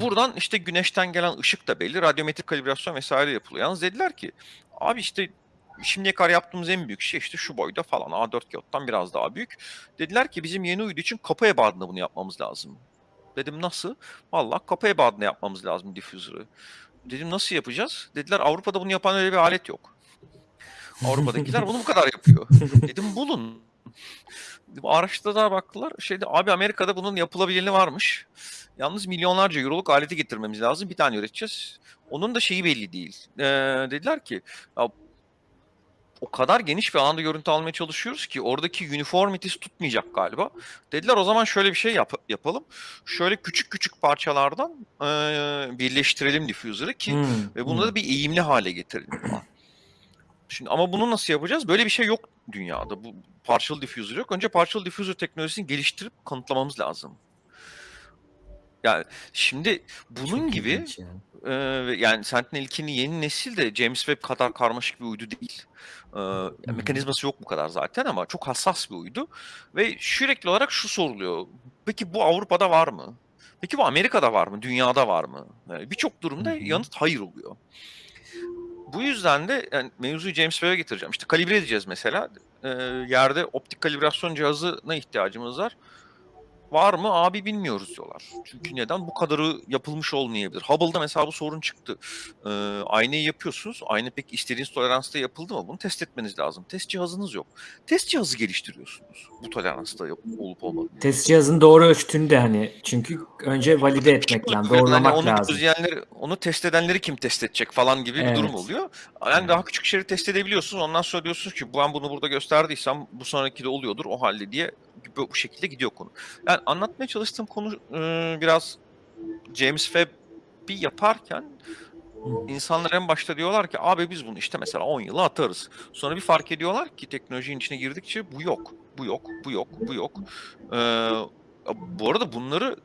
Speaker 4: Buradan işte güneşten gelen ışık da belli. Radyometrik kalibrasyon vesaire yapılıyor. Yalnız dediler ki abi işte şimdiye kadar yaptığımız en büyük şey işte şu boyda falan A4 kağıttan biraz daha büyük. Dediler ki bizim yeni uydu için kapı ebadında bunu yapmamız lazım. Dedim nasıl? Vallahi kapı ebadında yapmamız lazım diffuser'ı. Dedim nasıl yapacağız? Dediler Avrupa'da bunu yapan öyle bir alet yok. Avrupa'dakiler bunu bu kadar yapıyor. Dedim bulun. Araştırdılar baktılar. Şeyde abi Amerika'da bunun yapılabilirliği varmış. Yalnız milyonlarca euroluk aleti getirmemiz lazım. Bir tane üreteceğiz. Onun da şeyi belli değil. Ee, dediler ki ya, o kadar geniş bir alanda görüntü almaya çalışıyoruz ki oradaki uniformities tutmayacak galiba. Dediler o zaman şöyle bir şey yap- yapalım. Şöyle küçük küçük parçalardan ee, birleştirelim diffuser'ı ki
Speaker 1: Hmm,
Speaker 4: ve bunu
Speaker 1: hmm.
Speaker 4: da bir eğimli hale getirelim. Şimdi ama bunu nasıl yapacağız? Böyle bir şey yok dünyada. Bu partial diffuser yok. Önce partial diffuser teknolojisini geliştirip kanıtlamamız lazım. Yani şimdi bunun
Speaker 1: Çok
Speaker 4: gibi
Speaker 1: ilginç ya.
Speaker 4: e, yani Sentinel 2'nin yeni nesil de James Webb kadar karmaşık bir uydu değil. E, yani mekanizması yok bu kadar zaten ama çok hassas bir uydu. Ve sürekli olarak şu soruluyor. Peki bu Avrupa'da var mı? Peki bu Amerika'da var mı? Dünyada var mı? Yani Birçok durumda yanıt hayır oluyor. Bu yüzden de yani mevzuyu James Webb'e getireceğim. İşte kalibre edeceğiz mesela. Ee, yerde optik kalibrasyon cihazına ihtiyacımız var. Var mı? Abi bilmiyoruz diyorlar. Çünkü neden? Bu kadarı yapılmış olmayabilir. Hubble'da mesela bu sorun çıktı. Ee, aynayı yapıyorsunuz. Ayna pek istediğiniz toleransta yapıldı mı? Bunu test etmeniz lazım. Test cihazınız yok. Test cihazı geliştiriyorsunuz. Bu toleransta olup olmadığını.
Speaker 1: Test cihazın doğru ölçtüğünü de hani çünkü önce valide etmek lazım,
Speaker 4: Yani
Speaker 1: doğrulamak
Speaker 4: onu
Speaker 1: lazım.
Speaker 4: onu test edenleri kim test edecek falan gibi bir durum
Speaker 1: Evet.
Speaker 4: oluyor. Yani daha küçük şeyleri test edebiliyorsunuz. Ondan sonra diyorsunuz ki ben bunu burada gösterdiysem bu sonraki de oluyordur o halde diye bu, bu şekilde gidiyor konu. Yani anlatmaya çalıştığım konu e, biraz James Webb'i yaparken insanlar en başta diyorlar ki abi biz bunu işte mesela 10 yıla atarız. Sonra bir fark ediyorlar ki teknolojinin içine girdikçe bu yok, bu yok, bu yok, bu yok. Ee, bu arada bunları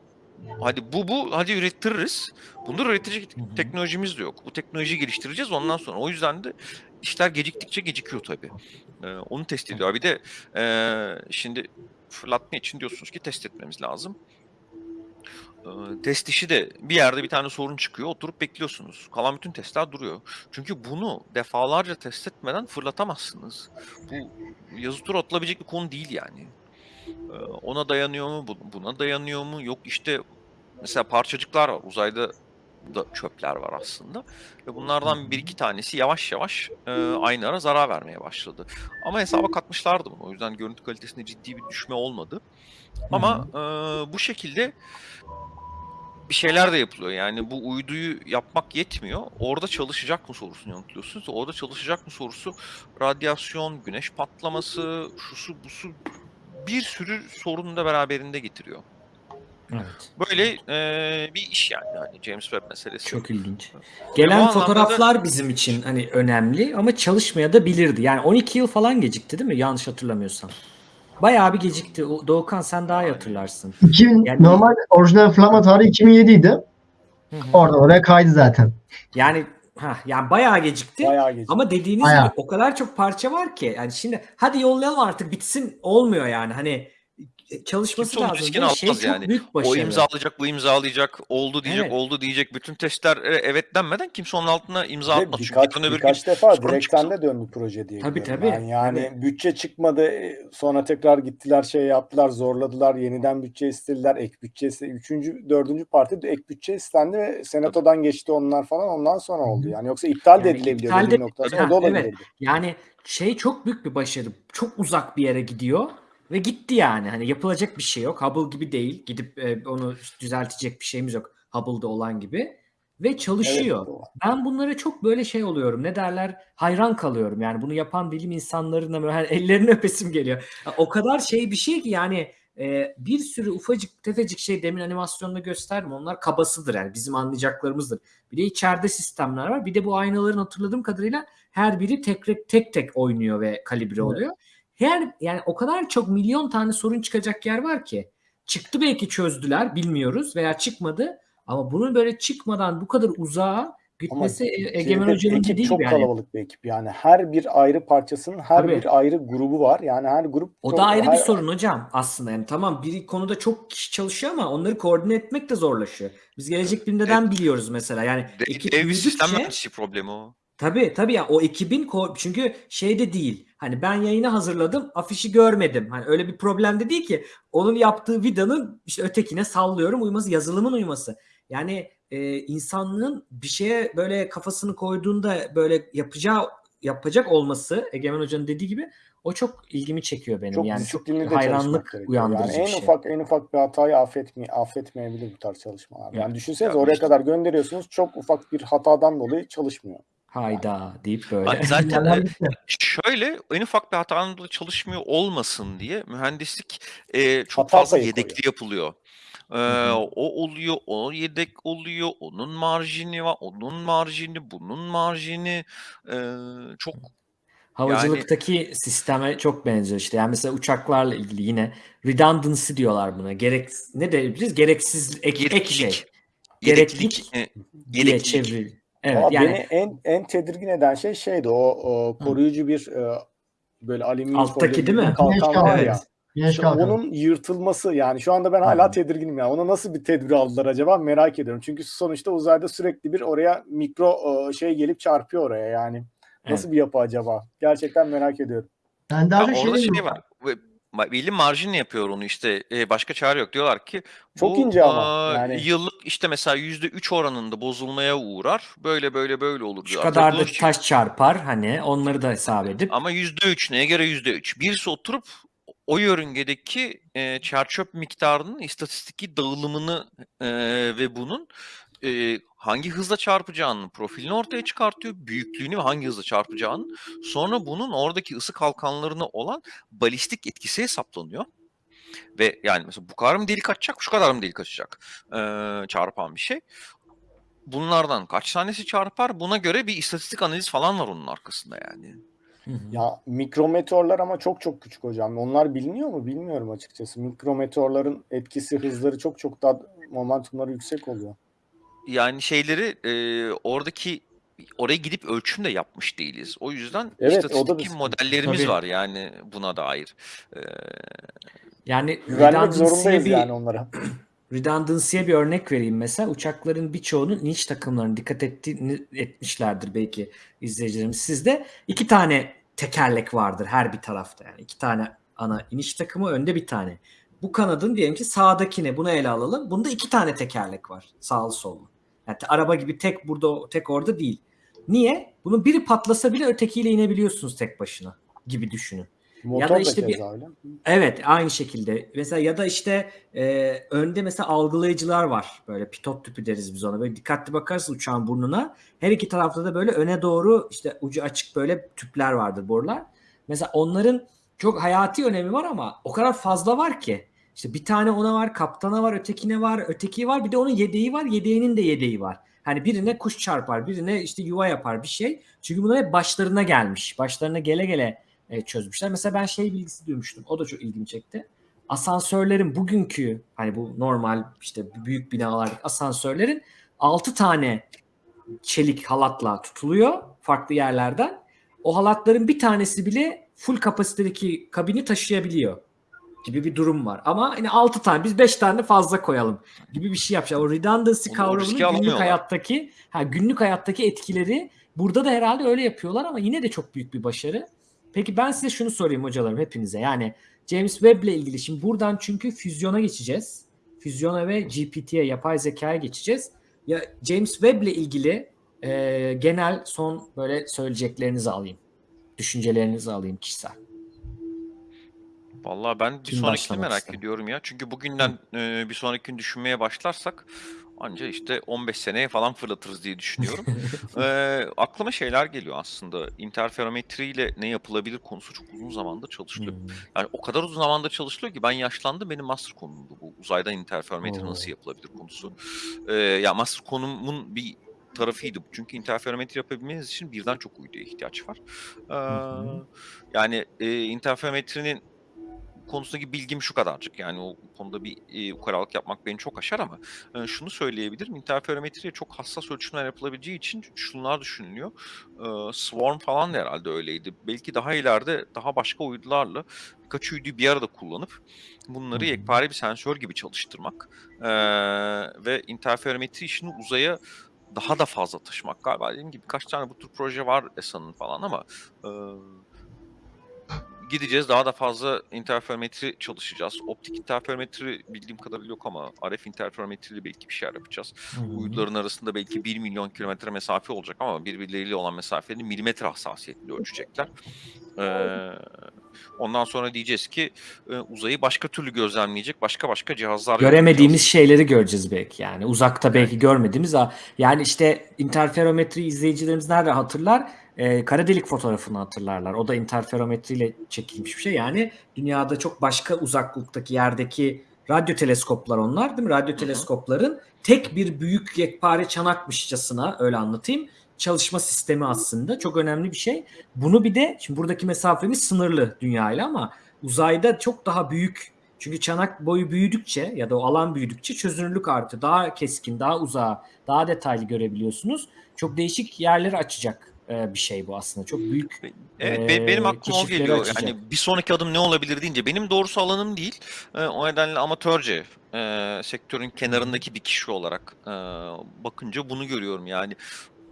Speaker 4: hadi bu bu hadi ürettiririz. Bunları üretecek teknolojimiz de yok. Bu teknolojiyi geliştireceğiz ondan sonra. O yüzden de işler geciktikçe gecikiyor tabii. Ee, onu test ediyor. Bir de e, şimdi fırlatma için diyorsunuz ki test etmemiz lazım. Ee, test işi de bir yerde bir tane sorun çıkıyor. Oturup bekliyorsunuz. Kalan bütün testler duruyor. Çünkü bunu defalarca test etmeden fırlatamazsınız. Bu yazı tura atılabilecek bir konu değil yani. Ee, ona dayanıyor mu? bu- Buna dayanıyor mu? Yok işte mesela parçacıklar var. Uzayda da çöpler var aslında. Ve bunlardan bir iki tanesi yavaş yavaş e, aynı ara zarar vermeye başladı. Ama hesaba katmışlardı bunu. O yüzden görüntü kalitesinde ciddi bir düşme olmadı. Ama e, bu şekilde bir şeyler de yapılıyor. Yani bu uyduyu yapmak yetmiyor. Orada çalışacak mı sorusunu yanıtlıyorsunuz. Orada çalışacak mı sorusu radyasyon, güneş patlaması, şusu busu bir sürü sorunu da beraberinde getiriyor.
Speaker 1: Evet.
Speaker 4: Böyle e, bir iş yani. yani James Webb meselesi.
Speaker 1: Çok ilginç. Gelen
Speaker 4: anlamda
Speaker 1: fotoğraflar bizim için hani önemli ama çalışmaya da bilirdi. Yani 12 yıl falan gecikti değil mi? Yanlış hatırlamıyorsam. Bayağı bir gecikti. O- Doğukan sen daha iyi hatırlarsın.
Speaker 2: 2000
Speaker 1: Yani-
Speaker 2: normal orijinal Flama tarihi 2007 idi. Oradan oraya kaydı zaten.
Speaker 1: Yani ha yani bayağı gecikti.
Speaker 3: Bayağı geç.
Speaker 1: Ama dediğiniz
Speaker 2: Bayağı.
Speaker 1: gibi o kadar çok parça var ki yani şimdi hadi yollayalım artık bitsin olmuyor yani hani çalışması
Speaker 4: Kimse
Speaker 1: lazım.
Speaker 4: riskini
Speaker 1: Ve şey
Speaker 4: almaz yani.
Speaker 1: büyük
Speaker 4: O
Speaker 1: başarı.
Speaker 4: imzalayacak, bu imzalayacak, oldu diyecek,
Speaker 1: Evet.
Speaker 4: oldu diyecek. Bütün testler e, evet denmeden kimse onun altına imza
Speaker 3: Ve
Speaker 4: atmaz. Çünkü
Speaker 3: birkaç,
Speaker 4: öbür
Speaker 3: birkaç
Speaker 4: gün
Speaker 3: defa direkten de döndü proje diye
Speaker 1: Tabii, tabii,
Speaker 3: ben. Yani
Speaker 1: tabii.
Speaker 3: bütçe çıkmadı e, sonra tekrar gittiler şey yaptılar zorladılar yeniden bütçe istediler ek bütçe iste- üçüncü dördüncü parti de ek bütçe istendi ve senatodan geçti onlar falan ondan sonra oldu yani yoksa iptal de
Speaker 1: Yani
Speaker 3: edilebiliyor
Speaker 1: iptal de-
Speaker 3: bir noktadan
Speaker 1: Ha,
Speaker 3: o da
Speaker 1: evet. Yani şey çok büyük bir başarı. Çok uzak bir yere gidiyor ve gitti yani. Hani yapılacak bir şey yok. Hubble gibi değil. Gidip e, onu düzeltecek bir şeyimiz yok. Hubble'da olan gibi. Ve çalışıyor.
Speaker 3: Evet.
Speaker 1: Ben bunlara çok böyle şey oluyorum. Ne derler? Hayran kalıyorum. Yani bunu yapan bilim insanlarına böyle hani ellerini öpesim geliyor. O kadar şey bir şey ki yani e, bir sürü ufacık tefecik şey demin animasyonda gösterdim. Onlar kabasıdır yani bizim anlayacaklarımızdır. Bir de içeride sistemler var. Bir de bu aynaların hatırladığım kadarıyla her biri tek tek tek oynuyor ve kalibre oluyor. Her yani o kadar çok milyon tane sorun çıkacak yer var ki. Çıktı belki çözdüler bilmiyoruz veya çıkmadı. Ama bunun böyle çıkmadan bu kadar uzağa gitmesi E- Egemen Hoca'nın
Speaker 3: ekip
Speaker 1: dediği
Speaker 3: çok
Speaker 1: yani.
Speaker 3: kalabalık bir ekip yani her bir ayrı parçasının her
Speaker 1: Tabii.
Speaker 3: bir ayrı grubu var yani her grup
Speaker 1: O
Speaker 3: çok-
Speaker 1: da ayrı bir
Speaker 3: her-
Speaker 1: sorun hocam aslında. Yani tamam bir konuda çok kişi çalışıyor ama onları koordine etmek de zorlaşıyor. Biz gelecek bilimden biliyoruz mesela. Yani
Speaker 4: De-
Speaker 1: ekip
Speaker 4: dev bir sistem mühendisliği problemi o.
Speaker 1: Tabii tabii ya o ekibin çünkü şey de değil. Hani ben yayını hazırladım, afişi görmedim. Hani öyle bir problem de değil ki. Onun yaptığı vidanın işte ötekine sallıyorum uyması, yazılımın uyması. Yani e, insanlığın bir şeye böyle kafasını koyduğunda böyle yapacağı yapacak olması Egemen Hoca'nın dediği gibi o çok ilgimi çekiyor benim.
Speaker 3: çok
Speaker 1: yani çok hayranlık uyandırıcı
Speaker 3: yani en
Speaker 1: bir şey.
Speaker 3: ufak en ufak bir hatayı affetmeye, affetmeyebilir bu tarz çalışmalar. Yani
Speaker 1: Evet.
Speaker 3: düşünsenize
Speaker 4: Ya
Speaker 3: oraya
Speaker 4: işte-
Speaker 3: kadar gönderiyorsunuz çok ufak bir hatadan dolayı çalışmıyor.
Speaker 1: Hayda deyip böyle.
Speaker 4: Hani zaten
Speaker 2: gitti.
Speaker 4: şöyle en ufak bir hatanın da çalışmıyor olmasın diye mühendislik e, çok
Speaker 3: Hata
Speaker 4: fazla yedekli
Speaker 3: koyuyor.
Speaker 4: yapılıyor. E,
Speaker 1: hı.
Speaker 4: o oluyor, o yedek oluyor, onun marjini var, onun marjini, bunun marjini e, çok
Speaker 1: Havacılıktaki sisteme çok benziyor işte. Yani mesela uçaklarla ilgili yine redundancy diyorlar buna. Gerek ne diyebiliriz? Gereksiz ek, ek
Speaker 4: gereklilik,
Speaker 1: şey
Speaker 4: gereklilik,
Speaker 1: Gereklilik
Speaker 4: e,
Speaker 1: diye çevir. Evet
Speaker 3: Ama
Speaker 1: yani
Speaker 3: beni en en tedirgin eden şey şeydi o, o koruyucu bir e, böyle alüminyum
Speaker 1: Alttaki değil mi?
Speaker 3: kalkan
Speaker 2: Güneş
Speaker 3: var
Speaker 2: kalkanı.
Speaker 3: ya.
Speaker 2: Güneş
Speaker 3: İşte
Speaker 2: kalkanı.
Speaker 3: onun yırtılması yani şu anda ben hala
Speaker 1: Hı.
Speaker 3: tedirginim ya. Ona nasıl bir tedbir aldılar acaba merak ediyorum. Çünkü sonuçta uzayda sürekli bir oraya mikro e, şey gelip çarpıyor oraya yani. Nasıl bir yapı acaba? Gerçekten merak ediyorum.
Speaker 2: Ben daha
Speaker 4: Ya orada
Speaker 2: şey
Speaker 4: şey var. Belli marjinle yapıyor onu işte. E, başka çare yok. Diyorlar ki
Speaker 3: Çok
Speaker 4: bu
Speaker 3: ince ama, yani.
Speaker 4: yıllık işte mesela yüzde üç oranında bozulmaya uğrar. Böyle böyle böyle olur
Speaker 1: şu
Speaker 4: diyorlar.
Speaker 1: kadar da
Speaker 4: çi-
Speaker 1: taş çarpar hani onları da hesap edip
Speaker 4: Ama yüzde üç neye göre yüzde üç? Birisi oturup o yörüngedeki e, çerçöp miktarının istatistiki dağılımını e, ve bunun e, hangi hızla çarpacağını profilini ortaya çıkartıyor. Büyüklüğünü ve hangi hızla çarpacağını. Sonra bunun oradaki ısı kalkanlarına olan balistik etkisi hesaplanıyor. Ve yani mesela bu kadar mı delik açacak, şu kadar mı delik açacak e, çarpan bir şey. Bunlardan kaç tanesi çarpar? Buna göre bir istatistik analiz falan var onun arkasında yani.
Speaker 3: Ya mikrometeorlar ama çok çok küçük hocam. Onlar biliniyor mu? Bilmiyorum açıkçası. Mikrometeorların etkisi, hızları çok çok daha momentumları yüksek oluyor.
Speaker 4: Yani şeyleri e, oradaki oraya gidip ölçüm de yapmış değiliz. O yüzden
Speaker 3: Evet, bir
Speaker 4: istatistik modellerimiz
Speaker 1: Tabii.
Speaker 4: var yani buna dair. E,
Speaker 1: yani
Speaker 3: Güvenmek zorundayız
Speaker 1: bir
Speaker 3: yani onlara.
Speaker 1: redundancy'ye bir örnek vereyim mesela. Uçakların birçoğunun iniş takımlarını dikkat ettiğini etmişlerdir belki izleyicilerimiz. Sizde iki tane tekerlek vardır her bir tarafta. Yani iki tane ana iniş takımı önde bir tane. Bu kanadın diyelim ki sağdakine bunu ele alalım. Bunda iki tane tekerlek var sağlı sollu. Yani araba gibi tek burada tek orada değil. Niye? Bunun biri patlasa bile ötekiyle inebiliyorsunuz tek başına gibi düşünün.
Speaker 3: Motor
Speaker 1: da
Speaker 3: da
Speaker 1: işte bir-
Speaker 3: keza öyle.
Speaker 1: Evet aynı şekilde. Mesela ya da işte e, önde mesela algılayıcılar var. Böyle pitot tüpü deriz biz ona. Böyle dikkatli bakarsın uçağın burnuna. Her iki tarafta da böyle öne doğru işte ucu açık böyle tüpler vardır borular. Mesela onların çok hayati önemi var ama o kadar fazla var ki. İşte bir tane ona var, kaptana var, ötekine var, öteki var. Bir de onun yedeği var, yedeğinin de yedeği var. Hani birine kuş çarpar, birine işte yuva yapar bir şey. Çünkü bunlar hep başlarına gelmiş. Başlarına gele gele e, çözmüşler. Mesela ben şey bilgisi duymuştum. O da çok ilgimi çekti. Asansörlerin bugünkü hani bu normal işte büyük binalardaki asansörlerin 6 tane çelik halatla tutuluyor farklı yerlerden. O halatların bir tanesi bile full kapasitedeki kabini taşıyabiliyor gibi bir durum var. Ama yine 6 tane biz 5 tane fazla koyalım gibi bir şey yapacak. O redundancy kavramının günlük hayattaki ha, günlük hayattaki etkileri burada da herhalde öyle yapıyorlar ama yine de çok büyük bir başarı. Peki ben size şunu sorayım hocalarım hepinize. Yani James Webb ile ilgili şimdi buradan çünkü füzyona geçeceğiz. Füzyona ve GPT'ye yapay zekaya geçeceğiz. Ya James Webb ile ilgili e, genel son böyle söyleyeceklerinizi alayım. Düşüncelerinizi alayım kişisel.
Speaker 4: Vallahi ben bir
Speaker 1: Kim
Speaker 4: sonrakini merak
Speaker 1: ister?
Speaker 4: ediyorum ya. Çünkü bugünden e, bir sonraki gün düşünmeye başlarsak anca işte 15 seneye falan fırlatırız diye düşünüyorum. e, aklıma şeyler geliyor aslında. İnterferometriyle ne yapılabilir konusu çok uzun zamandır çalışılıyor.
Speaker 1: Hmm.
Speaker 4: Yani o kadar uzun zamandır çalışılıyor ki ben yaşlandım. Benim master konumdu bu. Uzaydan interferometre
Speaker 1: Oo.
Speaker 4: nasıl yapılabilir konusu. E, ya master konumun bir tarafıydı. Çünkü interferometre yapabilmeniz için birden çok uyduya ihtiyaç var. E,
Speaker 1: hı.
Speaker 4: yani e, interferometrenin konusundaki bilgim şu kadarcık. Yani o konuda bir e, ukalalık yapmak beni çok aşar ama e, şunu söyleyebilirim. İnterferometriye çok hassas ölçümler yapılabileceği için şunlar düşünülüyor. E, Swarm falan da herhalde öyleydi. Belki daha ileride daha başka uydularla birkaç uyduyu bir arada kullanıp bunları yekpare bir sensör gibi çalıştırmak e, ve interferometri işini uzaya daha da fazla taşımak galiba. Dediğim gibi birkaç tane bu tür proje var ESA'nın falan ama e, gideceğiz daha da fazla interferometri çalışacağız. Optik interferometri bildiğim kadarıyla yok ama RF interferometriyle belki bir şeyler yapacağız.
Speaker 1: Hı.
Speaker 4: Uyduların arasında belki 1 milyon kilometre mesafe olacak ama birbirleriyle olan mesafeni milimetre hassasiyetle ölçecekler. Ee, ondan sonra diyeceğiz ki e, uzayı başka türlü gözlemleyecek başka başka cihazlar
Speaker 1: göremediğimiz
Speaker 4: yapacağız.
Speaker 1: şeyleri göreceğiz belki yani uzakta belki görmediğimiz yani işte interferometri izleyicilerimiz nerede hatırlar Ee, kara delik fotoğrafını hatırlarlar. O da interferometriyle çekilmiş bir şey. Yani dünyada çok başka uzaklıktaki yerdeki radyo teleskoplar onlar değil mi? Radyo teleskopların tek bir büyük yekpare çanakmışçasına öyle anlatayım çalışma sistemi aslında. Çok önemli bir şey. Bunu bir de şimdi buradaki mesafemiz sınırlı dünyayla ama uzayda çok daha büyük. Çünkü çanak boyu büyüdükçe ya da o alan büyüdükçe çözünürlük artıyor. Daha keskin, daha uzağa, daha detaylı görebiliyorsunuz. Çok değişik yerleri açacak e, bir şey bu aslında. Çok büyük
Speaker 4: Evet be- benim aklıma o geliyor.
Speaker 1: açacak.
Speaker 4: Yani bir sonraki adım ne olabilir deyince benim doğrusu alanım değil. Ee, o nedenle amatörce e, sektörün kenarındaki bir kişi olarak e, bakınca bunu görüyorum. Yani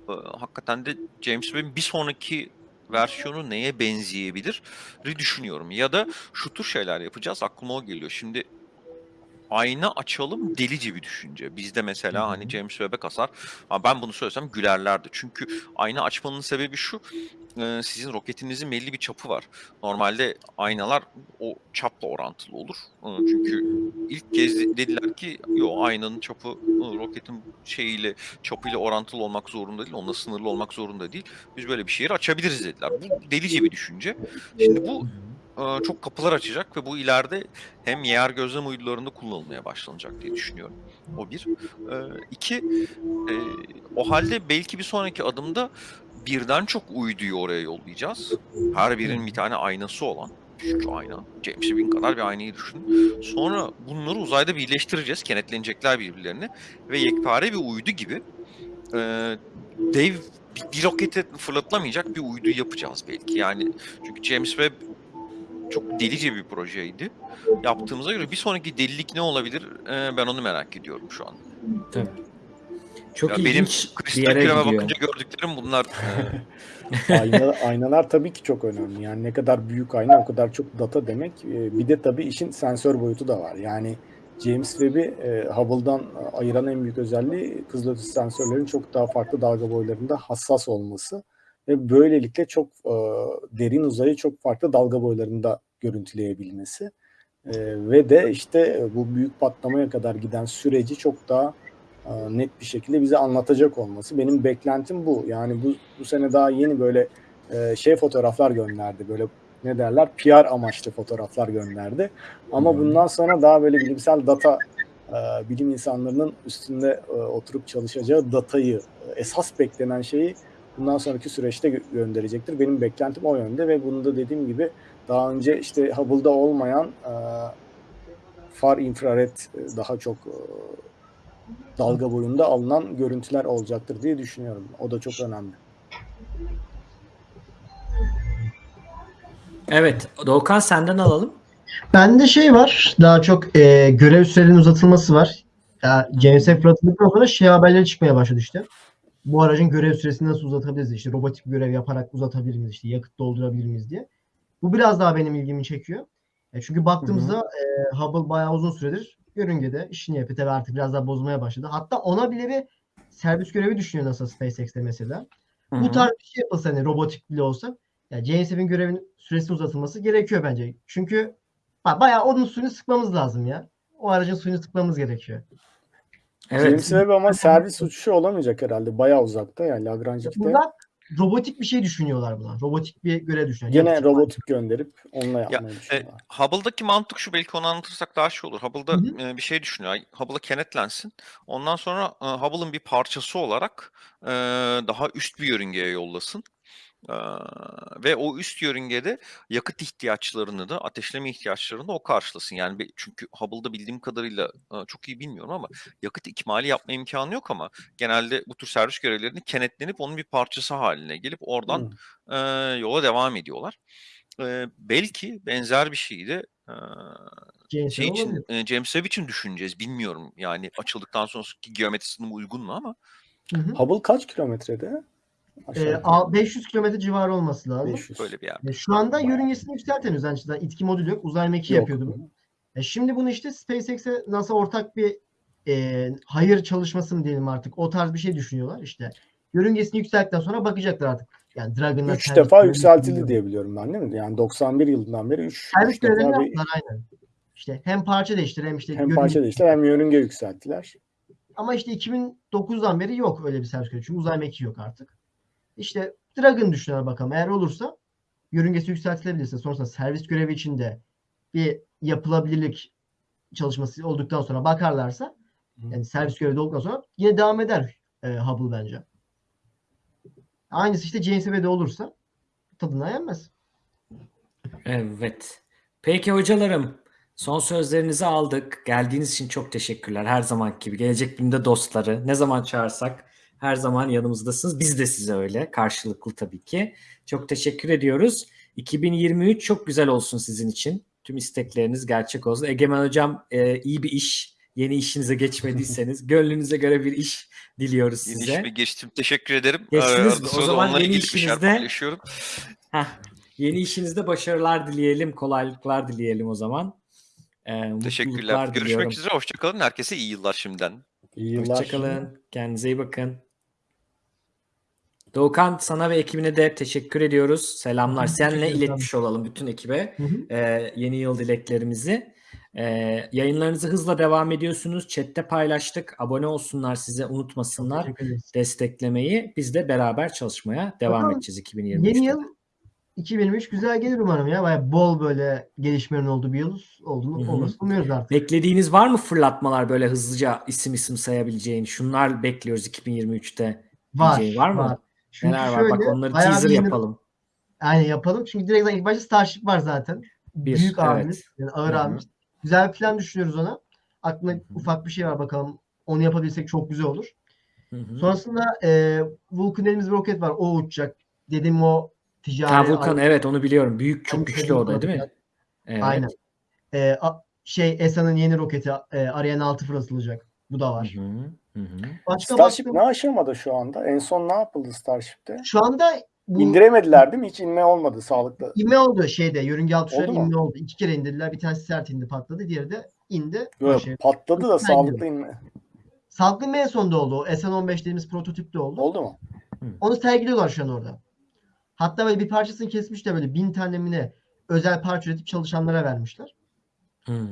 Speaker 4: e, hakikaten de James Webb'in bir sonraki versiyonu neye benzeyebilir düşünüyorum. Ya da şu tür şeyler yapacağız. Aklıma o geliyor. Şimdi ayna açalım delice bir düşünce. Bizde mesela
Speaker 1: Hı hı.
Speaker 4: hani James Webb'e kasar. Ha, ben bunu söylesem gülerlerdi. Çünkü ayna açmanın sebebi şu. Sizin roketinizin belli bir çapı var. Normalde aynalar o çapla orantılı olur. Çünkü ilk kez de- dediler ki yo aynanın çapı roketin şeyiyle çapıyla orantılı olmak zorunda değil. Onunla sınırlı olmak zorunda değil. Biz böyle bir şeyi açabiliriz dediler. Bu delice bir düşünce. Şimdi bu çok kapılar açacak ve bu ileride hem yer gözlem uydularında kullanılmaya başlanacak diye düşünüyorum. O bir. E, iki, e, o halde belki bir sonraki adımda birden çok uyduyu oraya yollayacağız. Her birinin bir tane aynası olan. Küçük ayna. James Webb kadar bir aynayı düşünün. Sonra bunları uzayda birleştireceğiz. Kenetlenecekler birbirlerine. Ve yekpare bir uydu gibi e, dev bir, bir rokete fırlatılamayacak bir uydu yapacağız belki. Yani çünkü James Webb çok delice bir projeydi. Yaptığımıza göre bir sonraki delilik ne olabilir e, ben onu merak ediyorum şu an.
Speaker 1: Tabii. Çok
Speaker 4: Ya benim
Speaker 1: ilginç bir
Speaker 4: kristal
Speaker 1: yere
Speaker 4: küreme
Speaker 1: gidiyor.
Speaker 4: bakınca gördüklerim bunlar. E,
Speaker 3: Ayna, aynalar tabii ki çok önemli. Yani ne kadar büyük ayna o kadar çok data demek. Ee, Bir de tabii işin sensör boyutu da var. Yani James Webb'i e, Hubble'dan ayıran en büyük özelliği kızılötesi sensörlerin çok daha farklı dalga boylarında hassas olması ve böylelikle çok e, derin uzayı çok farklı dalga boylarında görüntüleyebilmesi. E, ve de işte e, bu büyük patlamaya kadar giden süreci çok daha e, net bir şekilde bize anlatacak olması. Benim beklentim bu. Yani bu, bu sene daha yeni böyle e, şey fotoğraflar gönderdi. Böyle ne derler PR amaçlı fotoğraflar gönderdi. Ama bundan sonra daha böyle bilimsel data e, bilim insanlarının üstünde e, oturup çalışacağı datayı esas beklenen şeyi bundan sonraki süreçte gö- gönderecektir. Benim beklentim o yönde ve bunu da dediğim gibi daha önce işte Hubble'da olmayan e, far infrared e, daha çok e, dalga boyunda alınan görüntüler olacaktır diye düşünüyorum. O da çok önemli.
Speaker 1: Evet. Doğukan senden alalım.
Speaker 2: Bende şey var. Daha çok e, görev sürelerinin uzatılması var. Ya, James Webb fırlatıldıktan sonra şey haberleri çıkmaya başladı işte. Bu aracın görev süresini nasıl uzatabiliriz? İşte robotik görev yaparak uzatabilir miyiz? İşte yakıt doldurabilir miyiz diye. Bu biraz daha benim ilgimi çekiyor. E, çünkü baktığımızda e, Hubble bayağı uzun süredir yörüngede işini yapıyor. Tabii artık biraz daha bozmaya başladı. Hatta ona bile bir servis görevi düşünüyor NASA SpaceX'te mesela.
Speaker 1: Hı
Speaker 2: Bu tarz bir şey yapılsa hani robotik bile olsa ya James Webb'in görevinin süresinin uzatılması gerekiyor bence. Çünkü ba- bayağı onun suyunu sıkmamız lazım ya. O aracın suyunu sıkmamız gerekiyor.
Speaker 1: Evet.
Speaker 3: James Webb ama servis uçuşu olamayacak herhalde. Bayağı uzakta yani Lagrange'de.
Speaker 2: Burada robotik bir şey düşünüyorlar buna. Robotik bir görev düşünüyorlar.
Speaker 3: Gene
Speaker 2: Yakıt-
Speaker 3: robotik gönderip onunla yapmayı
Speaker 4: E,
Speaker 3: düşünüyorlar.
Speaker 4: Hubble'daki mantık şu belki onu anlatırsak daha şey olur. Hubble'da e, bir şey düşünüyor. Hubble'a kenetlensin. Ondan sonra e, Hubble'ın bir parçası olarak e, daha üst bir yörüngeye yollasın. Ve o üst yörüngede yakıt ihtiyaçlarını da ateşleme ihtiyaçlarını da o karşılasın. Yani bir- çünkü Hubble'da bildiğim kadarıyla çok iyi bilmiyorum ama yakıt ikmali yapma imkanı yok ama genelde bu tür servis görevlerini kenetlenip onun bir parçası haline gelip oradan
Speaker 3: Hı.
Speaker 4: e, yola devam ediyorlar. E, belki benzer bir şeyi de e,
Speaker 2: James
Speaker 4: şey
Speaker 2: Webb
Speaker 4: için, e, James Webb için düşüneceğiz. Bilmiyorum yani açıldıktan sonraki geometrisine uygun mu ama
Speaker 2: Hı hı.
Speaker 3: Hubble kaç kilometrede? Aşağı
Speaker 2: Ee,
Speaker 3: yukarı.
Speaker 2: a- 500 kilometre civarı olması lazım.
Speaker 3: 500.
Speaker 4: böyle bir yer.
Speaker 2: E, Şu anda yörüngesini yükseltemiyoruz. Yani işte itki modülü yok. Uzay mekiği
Speaker 3: Yok.
Speaker 2: yapıyordu bu. E şimdi bunu işte SpaceX'e NASA ortak bir e, hayır çalışması mı diyelim artık. O tarz bir şey düşünüyorlar işte. Yörüngesini yükselttikten sonra bakacaklar artık. Yani Dragon'la
Speaker 3: Üç
Speaker 2: servis
Speaker 3: defa
Speaker 2: görevini
Speaker 3: yükseltildi diye biliyorum ben değil mi? Yani 91 yılından beri 3
Speaker 2: Servis görevlerini
Speaker 3: defa bir
Speaker 2: yaptılar aynen. İşte hem parça değiştir hem işte
Speaker 3: hem
Speaker 2: yörünge-
Speaker 3: parça değiştiler hem yörünge yükselttiler.
Speaker 2: Ama işte 2009'dan beri yok öyle bir servis görevi. Çünkü uzay mekiği yok artık. İşte Dragon düşünüyorlar bakalım. Eğer olursa yörüngesi yükseltilebilirse sonrasında servis görevi içinde bir yapılabilirlik çalışması olduktan sonra bakarlarsa
Speaker 3: Hı.
Speaker 2: yani servis görevi de olduktan sonra yine devam eder e, Hubble bence. Aynısı işte James Webb'de olursa tadına yenmez.
Speaker 1: Evet. Peki hocalarım, son sözlerinizi aldık. Geldiğiniz için çok teşekkürler. Her zaman gibi. Gelecek Bilim'de dostları. Ne zaman çağırsak her zaman yanımızdasınız. Biz de size öyle. Karşılıklı tabii ki. Çok teşekkür ediyoruz. 2023 çok güzel olsun sizin için. Tüm istekleriniz gerçek olsun. Egemen Hocam e, iyi bir iş. Yeni işinize geçmediyseniz gönlünüze göre bir iş diliyoruz
Speaker 4: Yeni
Speaker 1: size.
Speaker 4: işime geçtim. Teşekkür ederim.
Speaker 1: Geçtiniz
Speaker 4: Ee,
Speaker 1: mi?
Speaker 4: arada
Speaker 1: O zaman yeni işinizde-. Heh, yeni işinizde başarılar dileyelim, kolaylıklar dileyelim o zaman. Ee,
Speaker 4: Teşekkürler. Görüşmek
Speaker 1: diliyorum.
Speaker 4: üzere. Hoşçakalın. Herkese iyi yıllar şimdiden.
Speaker 3: İyi yıllar.
Speaker 1: Hoşçakalın. Kendinize iyi bakın. Doğukan sana ve ekibine de teşekkür ediyoruz. Selamlar.
Speaker 2: Ederim.
Speaker 1: iletmiş olalım bütün ekibe.
Speaker 2: Hı hı.
Speaker 1: Ee, yeni yıl dileklerimizi. Ee, yayınlarınızı hızla devam ediyorsunuz. Chat'te paylaştık. Abone olsunlar size unutmasınlar desteklemeyi. Biz de beraber çalışmaya devam
Speaker 2: Bakalım,
Speaker 1: edeceğiz 2023'te.
Speaker 2: Yeni yıl 2023 güzel gelir umarım ya. Bayağı bol böyle gelişmelerin olduğu bir yıl olduğunu olmasını umuyoruz artık.
Speaker 1: Beklediğiniz var mı fırlatmalar böyle hızlıca isim isim sayabileceğin? Şunlar bekliyoruz 2023'te.
Speaker 2: Var.
Speaker 1: diyeceğin var mı?
Speaker 2: Çünkü
Speaker 1: Neler var?
Speaker 2: şöyle,
Speaker 1: Bak onları teaser
Speaker 2: yeni-
Speaker 1: yapalım.
Speaker 2: Aynen yapalım. Çünkü direkt ilk başta Starship var zaten.
Speaker 1: Bir,
Speaker 2: Büyük
Speaker 1: evet.
Speaker 2: abimiz. Yani ağır
Speaker 1: Hı hı.
Speaker 2: abimiz. Güzel bir plan düşünüyoruz ona. Aklımda
Speaker 1: Hı hı.
Speaker 2: ufak bir şey var bakalım. Onu yapabilsek çok güzel olur.
Speaker 1: Hı hı.
Speaker 2: Sonrasında e, Vulcan elimiz bir roket var. O uçacak. Dedim o ticari.
Speaker 1: Ha Vulkan evet onu biliyorum. Büyük çok
Speaker 2: Hani
Speaker 1: güçlü o da değil mi? Evet.
Speaker 2: Aynen. E, a- şey ESA'nın yeni roketi e, Ariane 6 fırlatılacak. Bu da var.
Speaker 1: hı. Hı hı.
Speaker 2: Başka
Speaker 3: Starship
Speaker 2: baktığım-
Speaker 3: ne aşamada şu anda? En son ne yapıldı Starship'te?
Speaker 2: Şu anda bu
Speaker 3: İndiremediler değil mi? Hiç inme olmadı sağlıklı.
Speaker 2: inme oldu şeyde. Yörünge altı
Speaker 3: Oldu
Speaker 2: inme oldu. İki kere indirdiler. Bir tanesi sert indi patladı. Diğeri de indi.
Speaker 3: Yok,
Speaker 2: Şey,
Speaker 3: patladı da sağlıklı inme.
Speaker 2: Sağlıklı inme en sonunda oldu. O SN15 dediğimiz prototipte oldu.
Speaker 3: Oldu mu?
Speaker 2: Onu sergiliyorlar şu an orada. Hatta böyle bir parçasını kesmiş de böyle bin tane özel parça üretip çalışanlara vermişler.
Speaker 1: Hmm.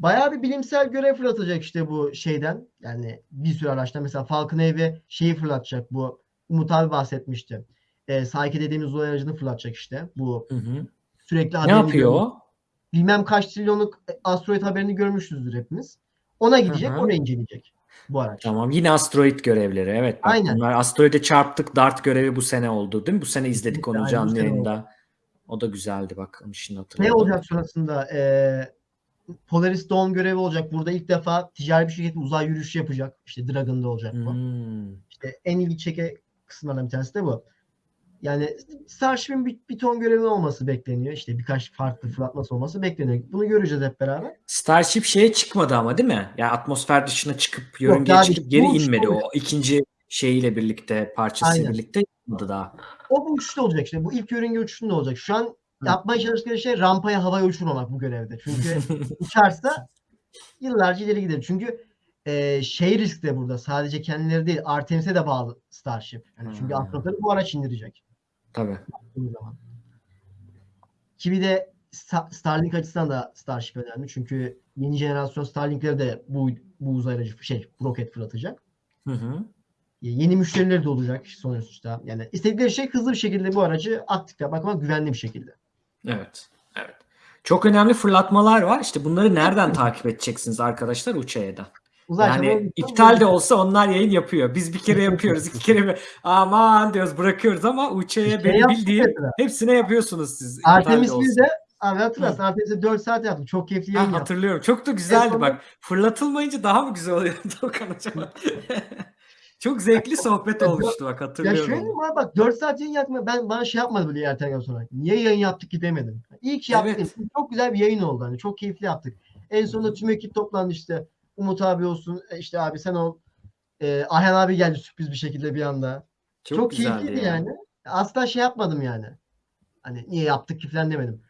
Speaker 2: Bayağı bir bilimsel görev fırlatacak işte bu şeyden. Yani bir sürü araçtan mesela Falcon Heavy şeyi fırlatacak bu. Umut abi bahsetmişti. E, Psyche dediğimiz uzay aracını fırlatacak işte. Bu
Speaker 1: Hı hı.
Speaker 2: sürekli
Speaker 1: Ne yapıyor
Speaker 2: görmüş-? Bilmem kaç trilyonluk asteroid haberini görmüşüzdür hepimiz. Ona gidecek,
Speaker 1: Hı hı.
Speaker 2: oraya inceleyecek bu araç.
Speaker 1: Tamam yine asteroid görevleri. Evet bak
Speaker 2: Aynen.
Speaker 1: bunlar asteroide çarptık dart görevi bu sene oldu değil mi? Bu sene izledik onu
Speaker 2: aynen,
Speaker 1: canlı yayında. O da güzeldi bak onu şimdi
Speaker 2: Ne
Speaker 1: hatırladım.
Speaker 2: olacak sonrasında? Ee, Polaris Dawn görevi olacak. Burada ilk defa ticari bir şirket uzay yürüyüşü yapacak. İşte Dragon'da olacak bu.
Speaker 1: Hmm.
Speaker 2: İşte en ilgi çeke kısımlardan bir tanesi de bu. Yani Starship'in bir, bir ton görevi olması bekleniyor. İşte birkaç farklı fırlatması olması bekleniyor. Bunu göreceğiz hep beraber.
Speaker 1: Starship şeye çıkmadı ama değil mi? Yani atmosfer dışına çıkıp yörüngeye
Speaker 2: daha
Speaker 1: çıkıp geri inmedi. O ikinci şeyiyle birlikte parçasıyla
Speaker 2: Aynen.
Speaker 1: birlikte yapmadı daha.
Speaker 2: O bu uçuşta olacak işte. Bu ilk yörünge uçuşunda olacak. Şu an yapmaya çalıştıkları şey rampaya havaya uçurmamak bu görevde. Çünkü uçarsa yıllarca ileri gider. Çünkü e, şey risk de burada. Sadece kendileri değil. Artemis'e de bağlı Starship. Yani çünkü
Speaker 1: Hmm.
Speaker 2: astronotları bu araç indirecek.
Speaker 1: Tabii.
Speaker 2: baktığımız zaman. Ki bir de Sta- Starlink açısından da Starship önemli. Çünkü yeni jenerasyon Starlink'leri de bu, bu uzay aracı şey roket fırlatacak.
Speaker 1: Hı hı.
Speaker 2: Yeni müşterileri de olacak sonuçta. Yani istedikleri şey hızlı bir şekilde bu aracı aktif yapmak ama güvenli bir şekilde.
Speaker 1: Evet. Evet. Çok önemli fırlatmalar var. İşte bunları nereden takip edeceksiniz arkadaşlar Uçaya'da?
Speaker 2: Uzay
Speaker 1: Yani iptal de olsa onlar yayın yapıyor. Biz bir kere yapıyoruz, iki kere mi? Aman diyoruz bırakıyoruz ama Uçay'a benim bildiğim hepsine yapıyorsunuz siz. de
Speaker 2: Artemis. 1'de abi hatırlarsın Artemis'e 4 saat yaptık. Çok keyifli
Speaker 1: Ha,
Speaker 2: yayın yaptık.
Speaker 1: hatırlıyorum. Çok da güzeldi
Speaker 2: sonunda-
Speaker 1: bak. Fırlatılmayınca daha mı güzel oluyor Doğukan acaba? Çok zevkli sohbet olmuştu bak
Speaker 2: Ya
Speaker 1: hatırlıyorum.
Speaker 2: şöyle diyeyim abi bak 4 saat yayın yapma ben bana şey yapmadı bile ertelen sonra. Niye yayın yaptık ki demedim. İyi ki yaptık.
Speaker 1: Evet.
Speaker 2: Çok güzel bir yayın oldu hani çok keyifli yaptık. En sonunda tüm ekip toplandı işte. Umut abi olsun e, işte abi sen ol. Ee, Ayhan abi geldi sürpriz bir şekilde bir anda.
Speaker 1: Çok,
Speaker 2: Çok, keyifliydi
Speaker 1: ya.
Speaker 2: yani. Asla şey yapmadım yani. Hani niye yaptık ki falan demedim.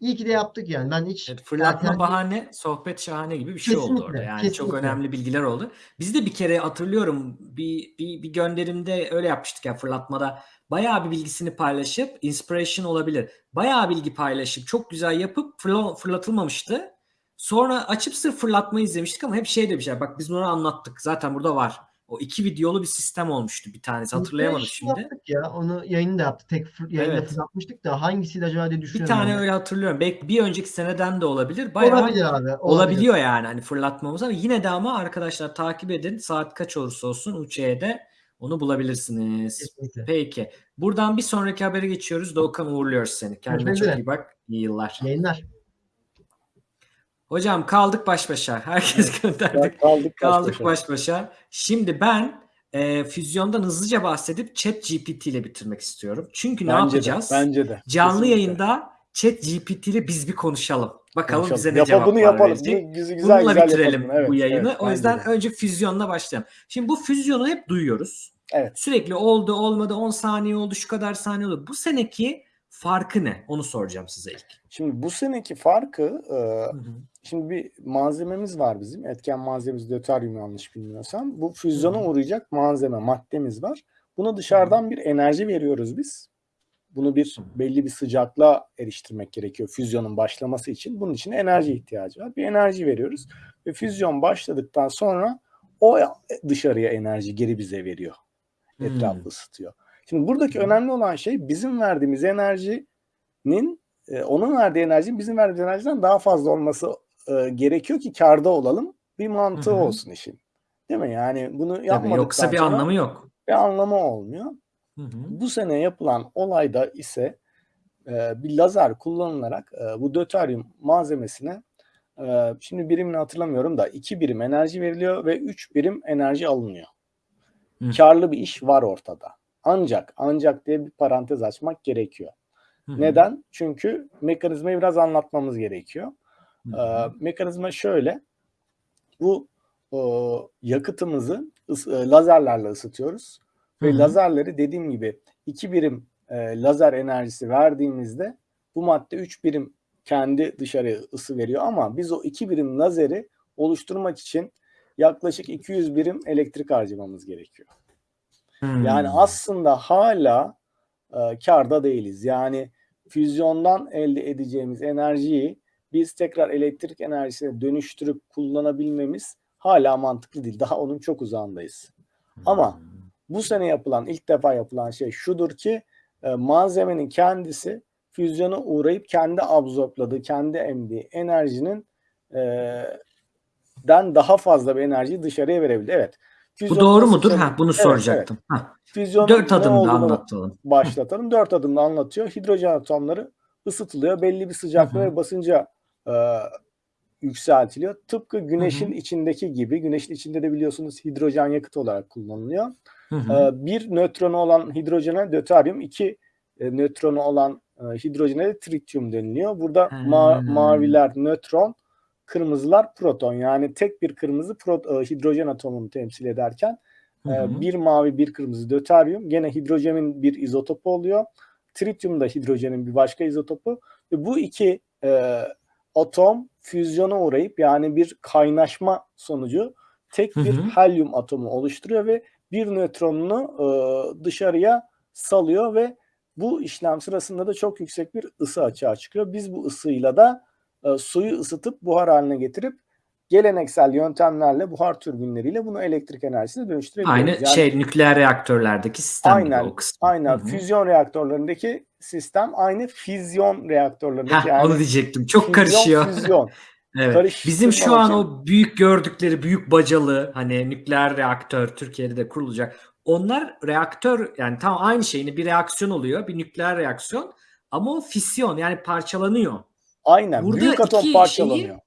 Speaker 2: İyi ki de yaptık yani. Ben hiç
Speaker 1: Evet, fırlatma
Speaker 2: ertelen-
Speaker 1: bahane, sohbet şahane gibi bir şey oldu
Speaker 2: Kesinlikle,
Speaker 1: orada. Yani çok
Speaker 2: kesinlikle.
Speaker 1: önemli bilgiler oldu. Biz de bir kere hatırlıyorum bir, bir, bir gönderimde öyle yapmıştık ya fırlatmada. Bayağı bir bilgisini paylaşıp inspiration olabilir. Bayağı bilgi paylaşıp çok güzel yapıp fırla- fırlatılmamıştı. Sonra açıp sırf fırlatma izlemiştik ama hep şey demişler. Bak biz bunu anlattık. Zaten burada var. O iki videolu bir sistem olmuştu bir tanesi. Hatırlayamadım
Speaker 2: Inspiration
Speaker 1: şimdi.
Speaker 2: Yaptık ya. Onu yayını da yaptık. Tek yayında
Speaker 1: Evet.
Speaker 2: fırlatmıştık da hangisiydi acaba diye
Speaker 1: Bir
Speaker 2: düşünüyorum.
Speaker 1: tane
Speaker 2: ben de.
Speaker 1: öyle hatırlıyorum. Belki bir önceki seneden de olabilir. Bayağı
Speaker 2: Olabilir abi. olabilir.
Speaker 1: olabiliyor yani hani fırlatmamız ama yine de ama arkadaşlar takip edin. Saat kaç olursa olsun UÇ'de onu bulabilirsiniz.
Speaker 2: Kesinlikle.
Speaker 1: Peki. Buradan bir sonraki habere geçiyoruz. Doğukan uğurluyoruz seni. Kendine
Speaker 2: Görüşmek
Speaker 1: çok
Speaker 2: üzere.
Speaker 1: iyi bak. İyi yıllar.
Speaker 2: Yayınlar.
Speaker 1: Hocam kaldık baş başa. Herkes gönderdik.
Speaker 3: Kaldık baş
Speaker 1: Kaldık
Speaker 3: başa.
Speaker 1: baş başa. Şimdi ben e, füzyondan hızlıca bahsedip Chat GPT ile bitirmek istiyorum. Çünkü ne
Speaker 3: Bence de,
Speaker 1: yapacağız?
Speaker 3: bence de.
Speaker 1: Canlı
Speaker 3: Kesinlikle.
Speaker 1: yayında Chat GPT ile biz bir konuşalım. Bakalım
Speaker 3: Konuşalım.
Speaker 1: bize ne
Speaker 3: Yapa-
Speaker 1: cevaplar
Speaker 3: bunu yapalım.
Speaker 1: verecek.
Speaker 3: Güzel güzel,
Speaker 1: Bununla
Speaker 3: güzel
Speaker 1: bitirelim
Speaker 3: yapalım. Evet,
Speaker 1: bu yayını.
Speaker 3: evet,
Speaker 1: o yüzden
Speaker 3: de.
Speaker 1: önce füzyonla başlayalım. Şimdi bu füzyonu hep duyuyoruz.
Speaker 3: Evet.
Speaker 1: Sürekli oldu olmadı 10 saniye oldu şu kadar saniye oldu. Bu seneki farkı ne? Onu soracağım size ilk.
Speaker 3: Şimdi bu seneki farkı e,
Speaker 1: Hı hı.
Speaker 3: Şimdi bir malzememiz var bizim. Etken malzememiz döteryum yanlış bilmiyorsam. Bu füzyona uğrayacak malzeme, maddemiz var. Buna dışarıdan bir enerji veriyoruz biz. Bunu bir belli bir sıcaklığa eriştirmek gerekiyor füzyonun başlaması için. Bunun için enerji ihtiyacı var. Bir enerji veriyoruz ve füzyon başladıktan sonra o dışarıya enerji geri bize veriyor. Etrafı
Speaker 1: Hmm.
Speaker 3: ısıtıyor. Şimdi buradaki önemli olan şey bizim verdiğimiz enerjinin e, onun verdiği enerjinin bizim verdiğimiz enerjiden daha fazla olması e, gerekiyor ki karda olalım. Bir mantığı
Speaker 1: Hı hı.
Speaker 3: olsun işin. Değil mi? Yani bunu yapmadıktan
Speaker 1: yoksa bir
Speaker 3: sonra
Speaker 1: anlamı yok.
Speaker 3: bir anlamı olmuyor.
Speaker 1: Hı hı.
Speaker 3: Bu sene yapılan olayda ise e, bir lazer kullanılarak e, bu döteryum malzemesine e, şimdi birimini hatırlamıyorum da iki birim enerji veriliyor ve üç birim enerji alınıyor.
Speaker 1: Hı.
Speaker 3: Karlı bir iş var ortada. Ancak ancak diye bir parantez açmak gerekiyor.
Speaker 1: Hı hı.
Speaker 3: Neden? Çünkü mekanizmayı biraz anlatmamız gerekiyor.
Speaker 1: Hı
Speaker 3: Ee,
Speaker 1: hı.
Speaker 3: mekanizma şöyle. Bu e, yakıtımızı ıs- e, lazerlerle ısıtıyoruz.
Speaker 1: Hı
Speaker 3: Ve lazerleri dediğim gibi 2 birim e, lazer enerjisi verdiğimizde bu madde 3 birim kendi dışarıya ısı veriyor ama biz o 2 birim lazeri oluşturmak için yaklaşık 200 birim elektrik harcamamız gerekiyor.
Speaker 1: Hmm.
Speaker 3: Yani aslında hala e, karda değiliz. Yani füzyondan elde edeceğimiz enerjiyi biz tekrar elektrik enerjisine dönüştürüp kullanabilmemiz hala mantıklı değil. Daha onun çok uzağındayız. Ama bu sene yapılan, ilk defa yapılan şey şudur ki e, malzemenin kendisi füzyona uğrayıp kendi absorpladığı, kendi emdiği enerjinin e, den daha fazla bir enerjiyi dışarıya verebildi. Evet.
Speaker 1: Bu
Speaker 3: füzyon
Speaker 1: doğru mudur? Ha, bunu
Speaker 3: Evet,
Speaker 1: soracaktım. Ha,
Speaker 3: Füzyonun
Speaker 1: dört adımda anlatalım.
Speaker 3: başlatalım. Dört adımda anlatıyor. Hidrojen atomları ısıtılıyor. Belli bir sıcaklığa ve basınca e, yükseltiliyor. Tıpkı güneşin
Speaker 1: Hı hı.
Speaker 3: içindeki gibi. Güneşin içinde de biliyorsunuz hidrojen yakıt olarak kullanılıyor.
Speaker 1: Hı hı.
Speaker 3: E, bir nötronu olan hidrojene döteryum, iki e, nötronu olan e, hidrojene de trityum deniliyor. Burada ma- maviler nötron, kırmızılar proton. Yani tek bir kırmızı pro- e, hidrojen atomunu temsil ederken
Speaker 1: Hı hı.
Speaker 3: Bir mavi bir kırmızı döteryum. Gene hidrojenin bir izotopu oluyor. Trityum da hidrojenin bir başka izotopu. Ve bu iki e, atom füzyona uğrayıp yani bir kaynaşma sonucu tek bir
Speaker 1: Hı hı.
Speaker 3: helyum atomu oluşturuyor ve bir nötronunu e, dışarıya salıyor ve bu işlem sırasında da çok yüksek bir ısı açığa çıkıyor. Biz bu ısıyla da e, suyu ısıtıp buhar haline getirip geleneksel yöntemlerle buhar türbinleriyle bunu elektrik enerjisine dönüştürebiliyoruz.
Speaker 1: Aynı
Speaker 3: Yani
Speaker 1: şey nükleer reaktörlerdeki sistem gibi
Speaker 3: Aynen,
Speaker 1: o kısmı.
Speaker 3: aynen
Speaker 1: Hı hı.
Speaker 3: füzyon reaktörlerindeki sistem aynı füzyon reaktörlerindeki
Speaker 1: Heh,
Speaker 3: yani
Speaker 1: onu diyecektim. Çok
Speaker 3: füzyon,
Speaker 1: karışıyor.
Speaker 3: füzyon.
Speaker 1: Evet. Bizim şu an
Speaker 3: için-
Speaker 1: o büyük gördükleri büyük bacalı hani nükleer reaktör Türkiye'de de kurulacak. Onlar reaktör yani tam aynı şeyini bir reaksiyon oluyor. Bir nükleer reaksiyon ama o fisyon yani parçalanıyor.
Speaker 3: Aynen
Speaker 1: Burada
Speaker 3: büyük atom parçalanıyor.
Speaker 1: şeyi-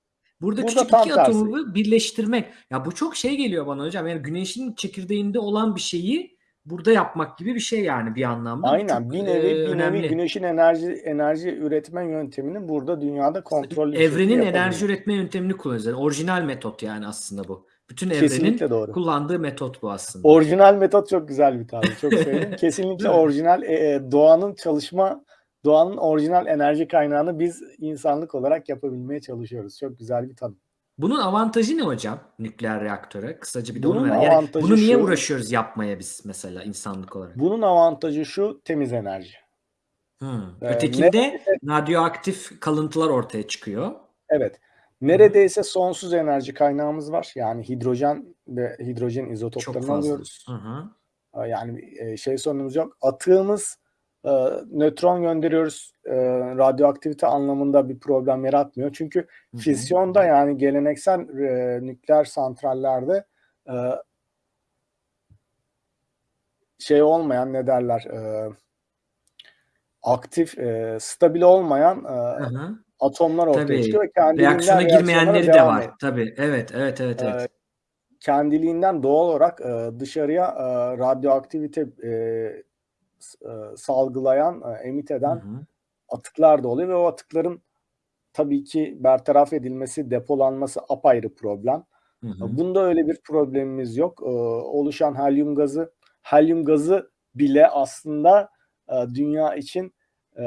Speaker 1: Burada,
Speaker 3: Burada
Speaker 1: küçük iki
Speaker 3: tersi.
Speaker 1: atomu birleştirmek. Ya bu çok şey geliyor bana hocam. Yani güneşin çekirdeğinde olan bir şeyi burada yapmak gibi bir şey yani bir anlamda.
Speaker 3: Aynen
Speaker 1: çok,
Speaker 3: bir nevi
Speaker 1: e,
Speaker 3: bir nevi güneşin enerji enerji üretme yönteminin burada dünyada kontrollü
Speaker 1: Evrenin enerji üretme yöntemini kullanıyoruz. Yani orijinal metot yani aslında bu. Bütün evrenin
Speaker 3: Kesinlikle doğru.
Speaker 1: kullandığı metot bu aslında.
Speaker 3: Orijinal metot çok güzel bir tabir. Çok sevdim. Kesinlikle orijinal e, e, doğanın çalışma doğanın orijinal enerji kaynağını biz insanlık olarak yapabilmeye çalışıyoruz. Çok güzel bir tanım.
Speaker 1: Bunun avantajı ne hocam nükleer reaktöre? Kısaca bir de onu
Speaker 3: Bunun
Speaker 1: merak. Yani
Speaker 3: avantajı
Speaker 1: bunu niye
Speaker 3: şu-
Speaker 1: uğraşıyoruz yapmaya biz mesela insanlık olarak?
Speaker 3: Bunun avantajı şu temiz enerji.
Speaker 1: Hmm.
Speaker 3: Ee,
Speaker 1: Ötekinde radyoaktif kalıntılar ortaya çıkıyor.
Speaker 3: Evet. Neredeyse sonsuz enerji kaynağımız var. Yani hidrojen ve hidrojen
Speaker 1: Çok
Speaker 3: izotoplarını
Speaker 1: fazla.
Speaker 3: alıyoruz.
Speaker 1: Hı hı.
Speaker 3: Yani e, şey sorunumuz yok. Atığımız e, nötron gönderiyoruz. E, radyoaktivite anlamında bir problem yaratmıyor. Çünkü fisyonda yani geleneksel e, nükleer santrallerde e, şey olmayan ne derler e, aktif e, stabil olmayan e,
Speaker 1: Hı hı.
Speaker 3: atomlar ortaya
Speaker 1: Tabii.
Speaker 3: çıkıyor ve kendiliğinden
Speaker 1: Reaksiyona girmeyenleri de var.
Speaker 3: ediyor.
Speaker 1: Tabii. Evet, evet, evet, evet.
Speaker 3: Ee, kendiliğinden doğal olarak e, dışarıya e, radyoaktivite e, e, salgılayan, e, emit
Speaker 1: Hı
Speaker 3: eden
Speaker 1: hı.
Speaker 3: atıklar da oluyor ve o atıkların tabii ki bertaraf edilmesi, depolanması apayrı problem.
Speaker 1: Hı hı.
Speaker 3: Bunda öyle bir problemimiz yok. Oluşan helyum gazı, helyum gazı bile aslında e, dünya için e,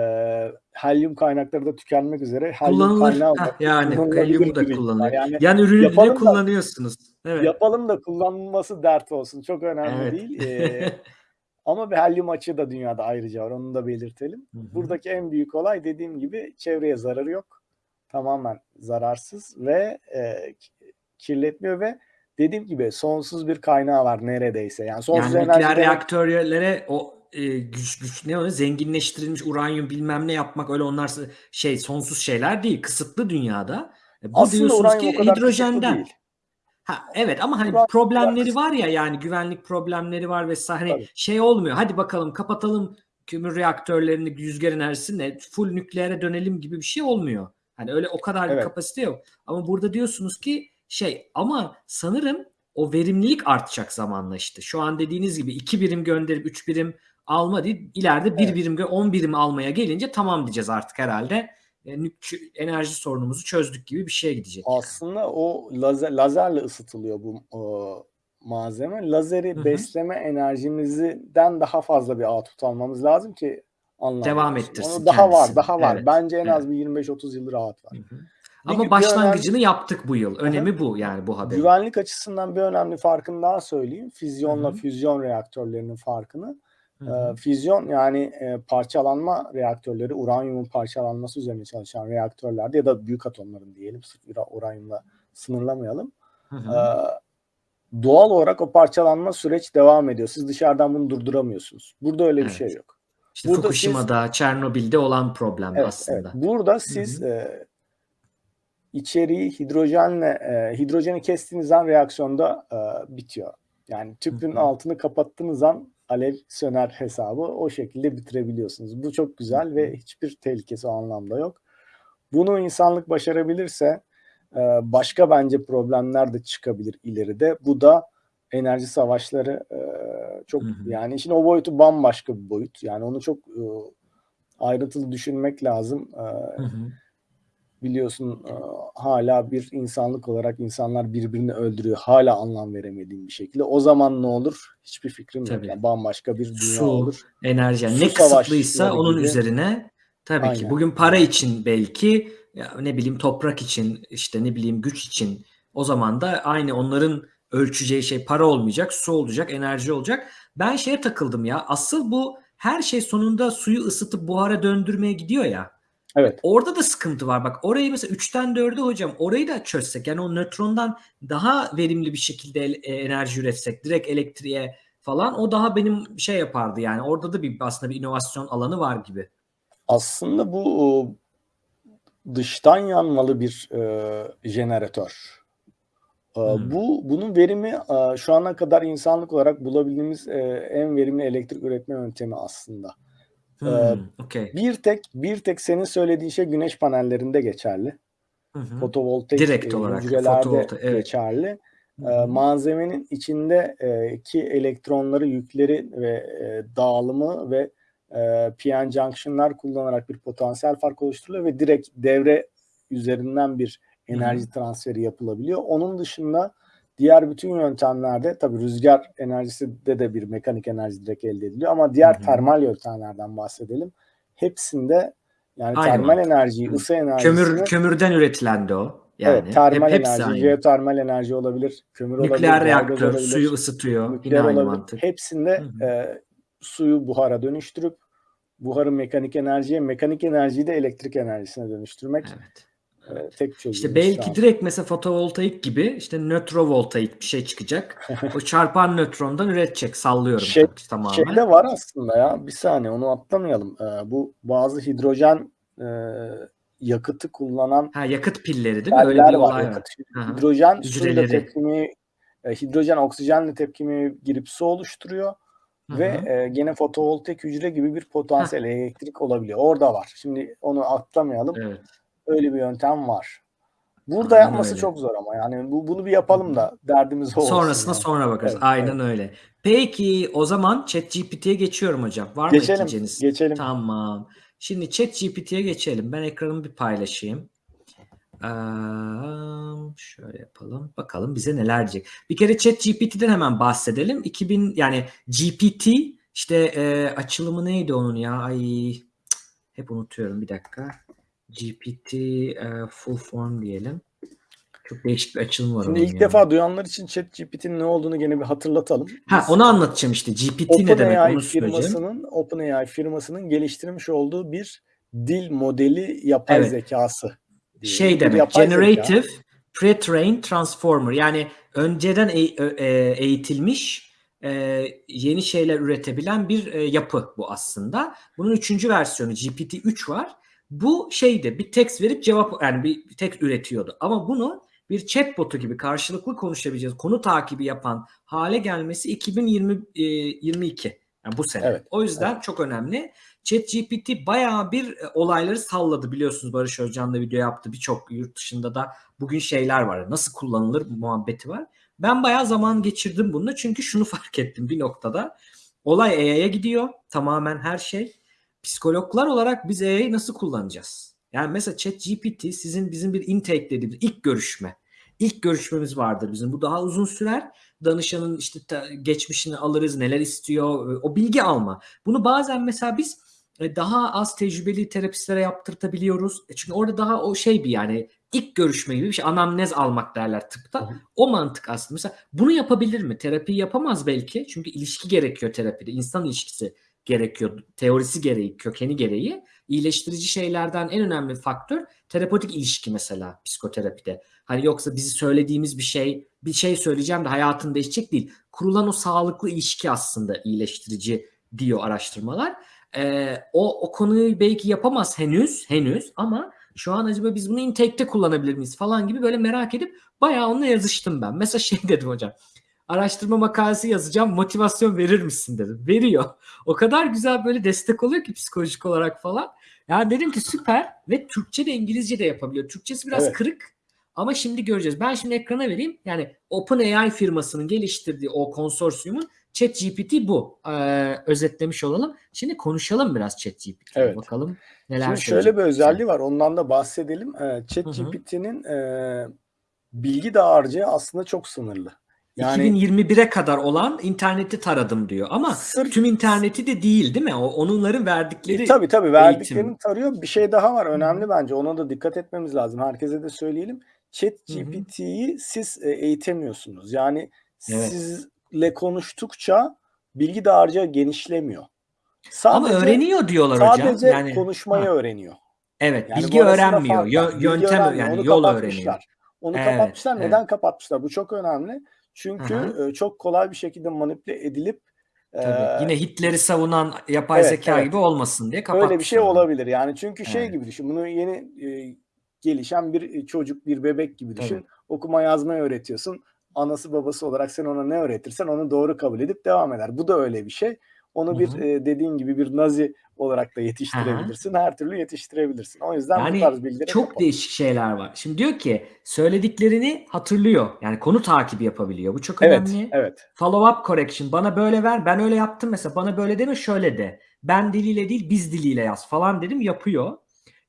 Speaker 3: helyum kaynakları da tükenmek üzere. Helyum
Speaker 1: Kullanılır.
Speaker 3: kaynağı olarak
Speaker 1: yani helyumu da kullanılıyor.
Speaker 3: Yani
Speaker 1: Yan ürünü
Speaker 3: da-
Speaker 1: kullanıyorsunuz. Evet.
Speaker 3: Yapalım da kullanılması dert olsun. Çok önemli
Speaker 1: Evet.
Speaker 3: değil. ama bir helyum açığı da dünyada ayrıca var. Onu da belirtelim.
Speaker 1: Hı hı.
Speaker 3: Buradaki en büyük olay dediğim gibi çevreye zararı yok. Tamamen zararsız ve e, ki- kirletmiyor ve dediğim gibi sonsuz bir kaynağı var neredeyse. Yani sonsuz
Speaker 1: Yani
Speaker 3: enerji
Speaker 1: reaktörlere o e, güç güç ne o zenginleştirilmiş uranyum bilmem ne yapmak öyle onlar şey sonsuz şeyler değil. Kısıtlı dünyada. E, Bu
Speaker 3: aslında
Speaker 1: diyorsunuz ki hidrojenden.
Speaker 3: değil.
Speaker 1: Ha evet ama hani problemleri var ya yani güvenlik problemleri var vesaire. Hani
Speaker 3: Tabii.
Speaker 1: şey olmuyor. Hadi bakalım kapatalım kömür reaktörlerini rüzgar enerjisini full nükleere dönelim gibi bir şey olmuyor. Hani öyle o kadar bir
Speaker 3: Evet.
Speaker 1: kapasite yok. Ama burada diyorsunuz ki şey ama sanırım o verimlilik artacak zamanla işte. Şu an dediğiniz gibi iki birim gönderip üç birim alma değil. ileride bir
Speaker 3: Evet.
Speaker 1: birim on birim almaya gelince tamam diyeceğiz artık herhalde. E, enerji sorunumuzu çözdük gibi bir şeye gidecek. yani.
Speaker 3: Aslında o lazer, lazerle ısıtılıyor bu e, malzeme. Lazeri
Speaker 1: Hı hı.
Speaker 3: besleme enerjimizden daha fazla bir output almamız lazım ki anlamlı
Speaker 1: Devam ettirsin
Speaker 3: Onu daha var, daha var.
Speaker 1: Evet,
Speaker 3: Bence en az
Speaker 1: evet.
Speaker 3: bir 25-30 yıl rahat var.
Speaker 1: Hı hı.
Speaker 3: Bir-
Speaker 1: Ama
Speaker 3: bir
Speaker 1: başlangıcını
Speaker 3: önemli-
Speaker 1: yaptık bu yıl. Önemi bu yani bu haberin.
Speaker 3: Güvenlik açısından bir önemli farkını daha söyleyeyim. Füzyonla
Speaker 1: Hı hı.
Speaker 3: füzyon reaktörlerinin farkını.
Speaker 1: Hı hı.
Speaker 3: Ee, füzyon yani e, parçalanma reaktörleri, uranyumun parçalanması üzerine çalışan reaktörlerde ya da büyük atomların diyelim, sırf ura- uranyumla sınırlamayalım.
Speaker 1: Hı hı.
Speaker 3: doğal olarak o parçalanma süreç devam ediyor. Siz dışarıdan bunu durduramıyorsunuz. Burada öyle bir
Speaker 1: Evet.
Speaker 3: şey yok.
Speaker 1: İşte
Speaker 3: burada
Speaker 1: Fukushima'da, Çernobil'de olan problem
Speaker 3: Evet,
Speaker 1: aslında.
Speaker 3: evet. Burada siz e, içeriği hidrojenle e, hidrojeni kestiğiniz an reaksiyonda e, bitiyor. Yani tüpün
Speaker 1: Hı hı.
Speaker 3: altını kapattığınız an alev söner hesabı o şekilde bitirebiliyorsunuz. Bu çok güzel ve hiçbir tehlikesi o anlamda yok. Bunu insanlık başarabilirse e, başka bence problemler de çıkabilir ileride. Bu da enerji savaşları e, çok
Speaker 1: Hı hı.
Speaker 3: yani işin o boyutu bambaşka bir boyut. Yani onu çok e, ayrıntılı düşünmek lazım.
Speaker 1: Hı hı.
Speaker 3: Biliyorsun e, hala bir insanlık olarak insanlar birbirini öldürüyor. Hala anlam veremediğim bir şekilde. O zaman ne olur? Hiçbir fikrim
Speaker 1: Tabii.
Speaker 3: yok. Yani bambaşka bir dünya
Speaker 1: Su,
Speaker 3: olur.
Speaker 1: enerji
Speaker 3: Su
Speaker 1: ne kısıtlıysa onun
Speaker 3: gibi.
Speaker 1: üzerine tabii ki
Speaker 3: Aynen.
Speaker 1: bugün para için belki ya ne bileyim toprak için işte ne bileyim güç için o zaman da aynı onların ölçeceği şey para olmayacak, su olacak, enerji olacak. Ben şeye takıldım ya. Asıl bu her şey sonunda suyu ısıtıp buhara döndürmeye gidiyor ya.
Speaker 3: Evet.
Speaker 1: Orada da sıkıntı var. Bak orayı mesela 3'ten 4'e hocam orayı da çözsek yani o nötrondan daha verimli bir şekilde e, enerji üretsek direkt elektriğe falan o daha benim şey yapardı yani. Orada da bir aslında bir inovasyon alanı var gibi.
Speaker 3: Aslında bu dıştan yanmalı bir e, jeneratör.
Speaker 1: Hmm.
Speaker 3: Bu bunun verimi e, şu ana kadar insanlık olarak bulabildiğimiz en verimli elektrik üretme yöntemi aslında.
Speaker 1: Hmm, okey.
Speaker 3: Bir tek bir tek senin söylediğin şey güneş panellerinde geçerli.
Speaker 1: Hı hı.
Speaker 3: Fotovoltaik
Speaker 1: Direkt
Speaker 3: e,
Speaker 1: olarak, fotovolta- evet.
Speaker 3: geçerli.
Speaker 1: Hı
Speaker 3: E,
Speaker 1: hı.
Speaker 3: malzemenin içindeki elektronları, yükleri ve e, dağılımı ve e, PN junction'lar kullanarak bir potansiyel fark oluşturuluyor ve direkt devre üzerinden bir
Speaker 1: Hı hı.
Speaker 3: enerji transferi yapılabiliyor. Onun dışında diğer bütün yöntemlerde tabii rüzgar enerjisi de de bir mekanik enerji direkt elde ediliyor ama diğer
Speaker 1: Hı hı.
Speaker 3: termal yöntemlerden bahsedelim. Hepsinde yani
Speaker 1: Aynı
Speaker 3: termal
Speaker 1: mantık.
Speaker 3: enerjiyi,
Speaker 1: Hı.
Speaker 3: ısı enerjisini
Speaker 1: Kömür kömürden üretilen de o. Yani
Speaker 3: evet, termal
Speaker 1: hep, hepsi
Speaker 3: enerji,
Speaker 1: aynı.
Speaker 3: jeotermal enerji olabilir, kömür olabilir,
Speaker 1: Nükleer reaktör
Speaker 3: olabilir,
Speaker 1: suyu ısıtıyor. Yine
Speaker 3: nükleer
Speaker 1: aynı
Speaker 3: olabilir.
Speaker 1: mantık.
Speaker 3: Hepsinde
Speaker 1: Hı hı.
Speaker 3: e, suyu buhara dönüştürüp buharı mekanik enerjiye, mekanik enerjiyi de elektrik enerjisine dönüştürmek
Speaker 1: Evet.
Speaker 3: E, tek çözüm.
Speaker 1: İşte belki direkt mesela fotovoltaik gibi işte nötrovoltaik bir şey çıkacak. o çarpan nötrondan üretecek. Sallıyorum
Speaker 3: Şey-
Speaker 1: tamamen.
Speaker 3: Şeyde var aslında ya bir saniye onu atlamayalım. E, bu bazı hidrojen e, yakıtı kullanan
Speaker 1: Ha yakıt pilleri değil mi? Öyle bir olay var.
Speaker 3: Yakıt, hidrojen suyla tepkimi e, hidrojen oksijenle tepkimi girip su oluşturuyor
Speaker 1: Hı
Speaker 3: ve e, gene fotovoltaik hücre gibi bir potansiyel elektrik olabiliyor. Orada var. Şimdi onu atlamayalım.
Speaker 1: Evet.
Speaker 3: Öyle bir yöntem var. Burada
Speaker 1: Aynen
Speaker 3: yapması
Speaker 1: öyle.
Speaker 3: çok zor ama yani bu bunu bir yapalım da derdimiz olsun.
Speaker 1: Sonrasına
Speaker 3: yani.
Speaker 1: sonra bakarız.
Speaker 3: Evet,
Speaker 1: Aynen öyle. Peki o zaman ChatGPT'ye geçiyorum hocam. Var mı
Speaker 3: Geçelim.
Speaker 1: ekleyeceğiniz?
Speaker 3: Geçelim.
Speaker 1: Tamam. Şimdi ChatGPT'ye geçelim. Ben ekranımı bir paylaşayım. Ee, şöyle yapalım. Bakalım bize neler diyecek. Bir kere ChatGPT'den hemen bahsedelim. 2000 yani GPT işte e, açılımı neydi onun ya? Ay hep unutuyorum bir dakika. GPT e, full form diyelim. Çok değişik bir açılım var
Speaker 3: Şimdi ilk
Speaker 1: ya.
Speaker 3: defa duyanlar için ChatGPT'nin ne olduğunu gene bir hatırlatalım.
Speaker 1: Ha
Speaker 3: Biz
Speaker 1: onu anlatacağım işte. GPT ne demek
Speaker 3: OpenAI
Speaker 1: onu söyleyeceğim.
Speaker 3: firmasının OpenAI firmasının geliştirmiş olduğu bir dil modeli yapay
Speaker 1: Evet.
Speaker 3: zekası.
Speaker 1: Şey demek
Speaker 3: yapay zeka.
Speaker 1: generative pre-trained transformer yani önceden e- e- eğitilmiş e, yeni şeyler üretebilen bir e, yapı bu aslında. Bunun üçüncü versiyonu GPT-3 var. Bu şeydi bir text verip cevap yani bir, tek üretiyordu. Ama bunu bir chatbotu gibi karşılıklı konuşabileceğiz, konu takibi yapan hale gelmesi 2022. Yani bu sene.
Speaker 3: Evet,
Speaker 1: O yüzden çok önemli. ChatGPT bayağı bir e, olayları salladı biliyorsunuz Barış Özcan da video yaptı. Birçok yurt dışında da bugün şeyler var. Nasıl kullanılır muhabbeti var. Ben bayağı zaman geçirdim bununla çünkü şunu fark ettim bir noktada. Olay AI'ya gidiyor. Tamamen her şey. Psikologlar olarak biz AI'yi nasıl kullanacağız? Yani mesela ChatGPT sizin bizim bir intake dediğimiz ilk görüşme. İlk görüşmemiz vardır bizim. Bu daha uzun sürer danışanın işte geçmişini alırız, neler istiyor, o bilgi alma. Bunu bazen mesela biz e, daha az tecrübeli terapistlere yaptırtabiliyoruz. E, Çünkü orada daha o şey bir yani ilk görüşme gibi bir şey. Anamnez almak derler tıpta.
Speaker 2: Hı hı.
Speaker 1: O mantık aslında. Mesela bunu yapabilir mi? Terapi yapamaz belki. Çünkü ilişki gerekiyor terapide. İnsan ilişkisi gerekiyor. Teorisi gereği, kökeni gereği. İyileştirici şeylerden en önemli faktör terapötik ilişki mesela psikoterapide. Hani yoksa bizi söylediğimiz bir şey, bir şey söyleyeceğim de hayatın değişecek değil. Kurulan o sağlıklı ilişki aslında iyileştirici diyor araştırmalar. Ee, o, o konuyu belki yapamaz henüz, henüz ama şu an acaba biz bunu intake'te kullanabilir miyiz falan gibi böyle merak edip bayağı onunla yazıştım ben. Mesela şey dedim hocam. Araştırma makalesi yazacağım motivasyon verir misin dedim. Veriyor. O kadar güzel böyle destek oluyor ki psikolojik olarak falan. Yani dedim ki süper ve Türkçe de İngilizce de yapabiliyor. Türkçesi biraz
Speaker 3: Evet.
Speaker 1: kırık ama şimdi göreceğiz. Ben şimdi ekrana vereyim. Yani OpenAI firmasının geliştirdiği o konsorsiyumun ChatGPT bu. Ee, özetlemiş olalım. Şimdi konuşalım biraz ChatGPT'ye.
Speaker 3: Evet.
Speaker 1: Bakalım neler
Speaker 3: Şimdi şöyle bir özelliği var. Ondan da bahsedelim. Ee, ChatGPT'nin e, bilgi dağarcığı aslında çok sınırlı. Yani
Speaker 1: 2021'e kadar olan interneti taradım diyor. Ama
Speaker 3: sırf
Speaker 1: tüm interneti de değil değil mi? O onların verdikleri
Speaker 3: E, tabii tabii
Speaker 1: eğitim.
Speaker 3: verdiklerini tarıyor. Bir şey daha var önemli bence. Ona da dikkat etmemiz lazım. Herkese de söyleyelim. ChatGPT'yi siz e, eğitemiyorsunuz. Yani
Speaker 1: Evet.
Speaker 3: sizle konuştukça bilgi dağarcığı genişlemiyor.
Speaker 1: Ama
Speaker 3: Sadece
Speaker 1: öğreniyor diyorlar hocam.
Speaker 3: sadece
Speaker 1: Yani
Speaker 3: konuşmayı
Speaker 1: Ha.
Speaker 3: öğreniyor.
Speaker 1: evet,
Speaker 3: Yani
Speaker 1: bilgi öğrenmiyor.
Speaker 3: fark var.
Speaker 1: Yö-
Speaker 3: Bilgi
Speaker 1: yöntem
Speaker 3: öğrenmiyor.
Speaker 1: yani
Speaker 3: Onu
Speaker 1: yol öğreniyor.
Speaker 3: Onu
Speaker 1: Evet,
Speaker 3: kapatmışlar.
Speaker 1: evet.
Speaker 3: Neden kapatmışlar? Bu çok önemli. Çünkü
Speaker 1: Aha.
Speaker 3: e, çok kolay bir şekilde manipüle edilip
Speaker 1: Tabii. Yine Hitler'i savunan yapay
Speaker 3: Evet,
Speaker 1: zeka
Speaker 3: evet.
Speaker 1: gibi olmasın diye
Speaker 3: Öyle bir
Speaker 1: kapatmışlar
Speaker 3: şey olabilir. Yani çünkü şey
Speaker 1: Evet.
Speaker 3: gibi düşün. Bunu yeni e, gelişen bir çocuk, bir bebek gibi düşün.
Speaker 1: Tabii.
Speaker 3: Okuma yazmayı öğretiyorsun. Anası babası olarak sen ona ne öğretirsen onu doğru kabul edip devam eder. Bu da öyle bir şey. Onu
Speaker 1: Hı
Speaker 3: bir
Speaker 1: hı.
Speaker 3: e, dediğin gibi bir nazi olarak da yetiştirebilirsin. Her türlü yetiştirebilirsin. O yüzden bu
Speaker 1: Yani
Speaker 3: tarz bilgilere
Speaker 1: çok
Speaker 3: kapalı.
Speaker 1: değişik şeyler var. Şimdi diyor ki söylediklerini hatırlıyor. Yani konu takibi yapabiliyor. Bu çok önemli.
Speaker 3: evet.
Speaker 1: Follow up correction. Bana böyle ver. Ben öyle yaptım mesela. Bana böyle deme şöyle de. Ben diliyle değil biz diliyle yaz falan dedim yapıyor.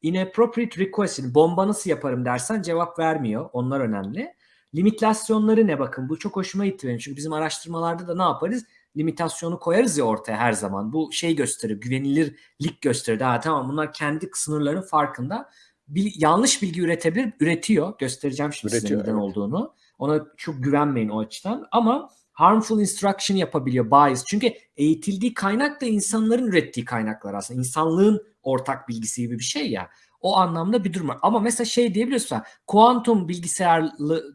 Speaker 1: Inappropriate request. Bomba nasıl yaparım dersen cevap vermiyor. Onlar önemli. Limitasyonları ne bakın. Bu çok hoşuma gitti benim. Çünkü bizim araştırmalarda da ne yaparız? Limitasyonu koyarız ya ortaya her zaman. Bu şey gösterir. Güvenilirlik gösterir. Ha tamam bunlar kendi sınırların farkında. Bir, yanlış bilgi üretebilir. Üretiyor. Göstereceğim şimdi
Speaker 3: Üretiyor,
Speaker 1: size neden
Speaker 3: evet.
Speaker 1: olduğunu. Ona çok güvenmeyin o açıdan. Ama harmful instruction yapabiliyor bias. Çünkü eğitildiği kaynak da insanların ürettiği kaynaklar aslında. İnsanlığın ortak bilgisi gibi bir şey ya. O anlamda bir durum var. Ama mesela şey diyebiliyorsun. Kuantum bilgisayarlı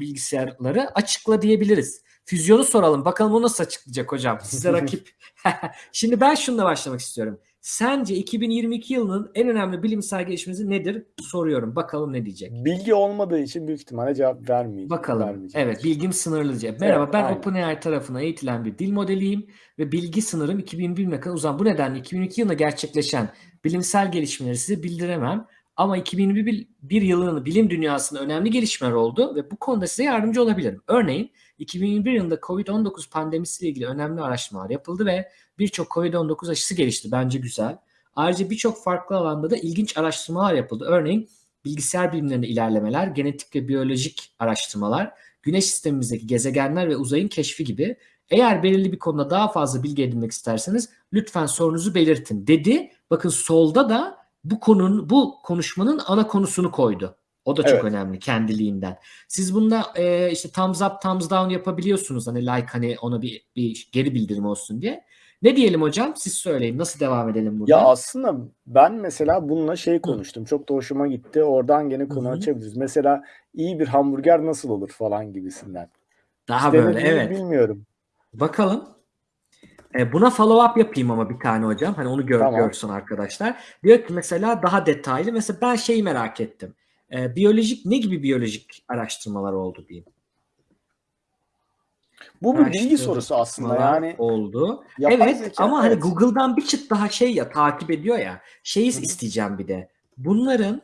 Speaker 1: bilgisayarları açıkla diyebiliriz. Füzyonu soralım. Bakalım o nasıl açıklayacak hocam? Size rakip. Şimdi ben şununla başlamak istiyorum. Sence 2022 yılının en önemli bilimsel gelişmesi nedir? Soruyorum. Bakalım ne diyecek.
Speaker 3: Bilgi olmadığı için büyük ihtimalle cevap vermeyecek.
Speaker 1: Bakalım.
Speaker 3: vermeyecek.
Speaker 1: Evet, bilgim sınırlı cevap. Merhaba,
Speaker 3: Evet,
Speaker 1: ben
Speaker 3: aynen.
Speaker 1: OpenAI tarafına eğitilen bir dil modeliyim ve bilgi sınırım 2001 yılına kadar uzan. Bu nedenle 2002 yılında gerçekleşen bilimsel gelişmeleri size bildiremem. Ama 2021 bir yılının bilim dünyasında önemli gelişmeler oldu ve bu konuda size yardımcı olabilirim. Örneğin 2021 yılında COVID-19 pandemisiyle ilgili önemli araştırmalar yapıldı ve birçok COVID-19 aşısı gelişti. Bence güzel. Ayrıca birçok farklı alanda da ilginç araştırmalar yapıldı. Örneğin bilgisayar bilimlerinde ilerlemeler, genetik ve biyolojik araştırmalar, güneş sistemimizdeki gezegenler ve uzayın keşfi gibi. Eğer belirli bir konuda daha fazla bilgi edinmek isterseniz lütfen sorunuzu belirtin dedi. Bakın solda da bu konunun bu konuşmanın ana konusunu koydu. O da çok
Speaker 3: Evet.
Speaker 1: önemli kendiliğinden. Siz bunda e, işte thumbs up, thumbs down yapabiliyorsunuz. Hani like hani ona bir, bir geri bildirim olsun diye. Ne diyelim hocam? Siz söyleyin. Nasıl devam edelim burada?
Speaker 3: Ya aslında ben mesela bununla şey konuştum. Çok da hoşuma gitti. Oradan gene konu
Speaker 1: Hı hı.
Speaker 3: açabiliriz. Mesela iyi bir hamburger nasıl olur falan gibisinden.
Speaker 1: Daha
Speaker 3: Hiç
Speaker 1: böyle evet.
Speaker 3: Bilmiyorum.
Speaker 1: Bakalım. E, buna follow up yapayım ama bir tane hocam. Hani onu gör,
Speaker 3: Tamam.
Speaker 1: görsün arkadaşlar. Diyor ki mesela daha detaylı. Mesela ben şeyi merak ettim. E, biyolojik ne gibi biyolojik araştırmalar oldu diyeyim.
Speaker 3: Bu bir bilgi sorusu aslında. Yani
Speaker 1: oldu. evet ama hani
Speaker 3: evet.
Speaker 1: Google'dan bir çıt daha şey ya takip ediyor ya. Şeyi
Speaker 3: hı.
Speaker 1: isteyeceğim bir de. Bunların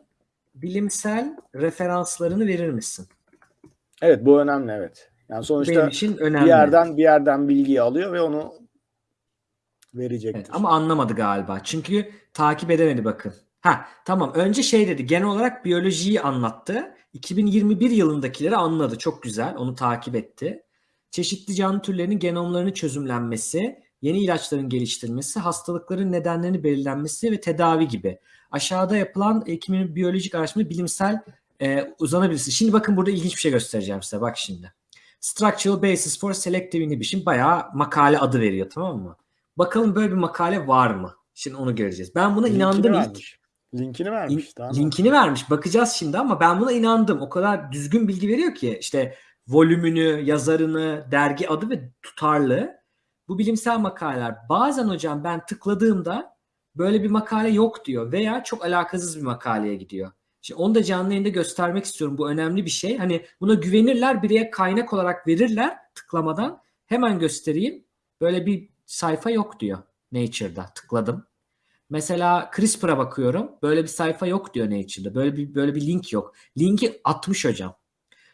Speaker 1: bilimsel referanslarını verir misin?
Speaker 3: Evet bu önemli evet. Yani sonuçta
Speaker 1: Benim için önemli.
Speaker 3: bir yerden bir yerden bilgiyi alıyor ve onu verecektir.
Speaker 1: Evet, ama anlamadı galiba. Çünkü takip edemedi bakın. Ha tamam önce şey dedi genel olarak biyolojiyi anlattı. 2021 yılındakileri anladı. Çok güzel. Onu takip etti. çeşitli canlı türlerinin genomlarının çözümlenmesi, yeni ilaçların geliştirilmesi, hastalıkların nedenlerini belirlenmesi ve tedavi gibi. Aşağıda yapılan ekimin biyolojik araştırma bilimsel e, uzanabilirsin. Şimdi bakın burada ilginç bir şey göstereceğim size. Bak şimdi. Structural Basis for Selective Inhibition bayağı makale adı veriyor tamam mı? Bakalım böyle bir makale var mı? Şimdi onu göreceğiz. Ben buna
Speaker 3: Linkini
Speaker 1: inandım ilk.
Speaker 3: Linkini vermiş. tamam.
Speaker 1: Linkini vermiş. Bakacağız şimdi ama ben buna inandım. O kadar düzgün bilgi veriyor ki işte volümünü, yazarını, dergi adı ve tutarlı. Bu bilimsel makaleler. Bazen hocam ben tıkladığımda böyle bir makale yok diyor veya çok alakasız bir makaleye gidiyor. Şimdi onu da canlı yayında göstermek istiyorum. Bu önemli bir şey. Hani buna güvenirler, bireye kaynak olarak verirler tıklamadan. Hemen göstereyim. Böyle bir sayfa yok diyor Nature'da. Tıkladım. Mesela CRISPR'a bakıyorum. Böyle bir sayfa yok diyor Nature'da. Böyle bir böyle bir link yok. Linki atmış hocam.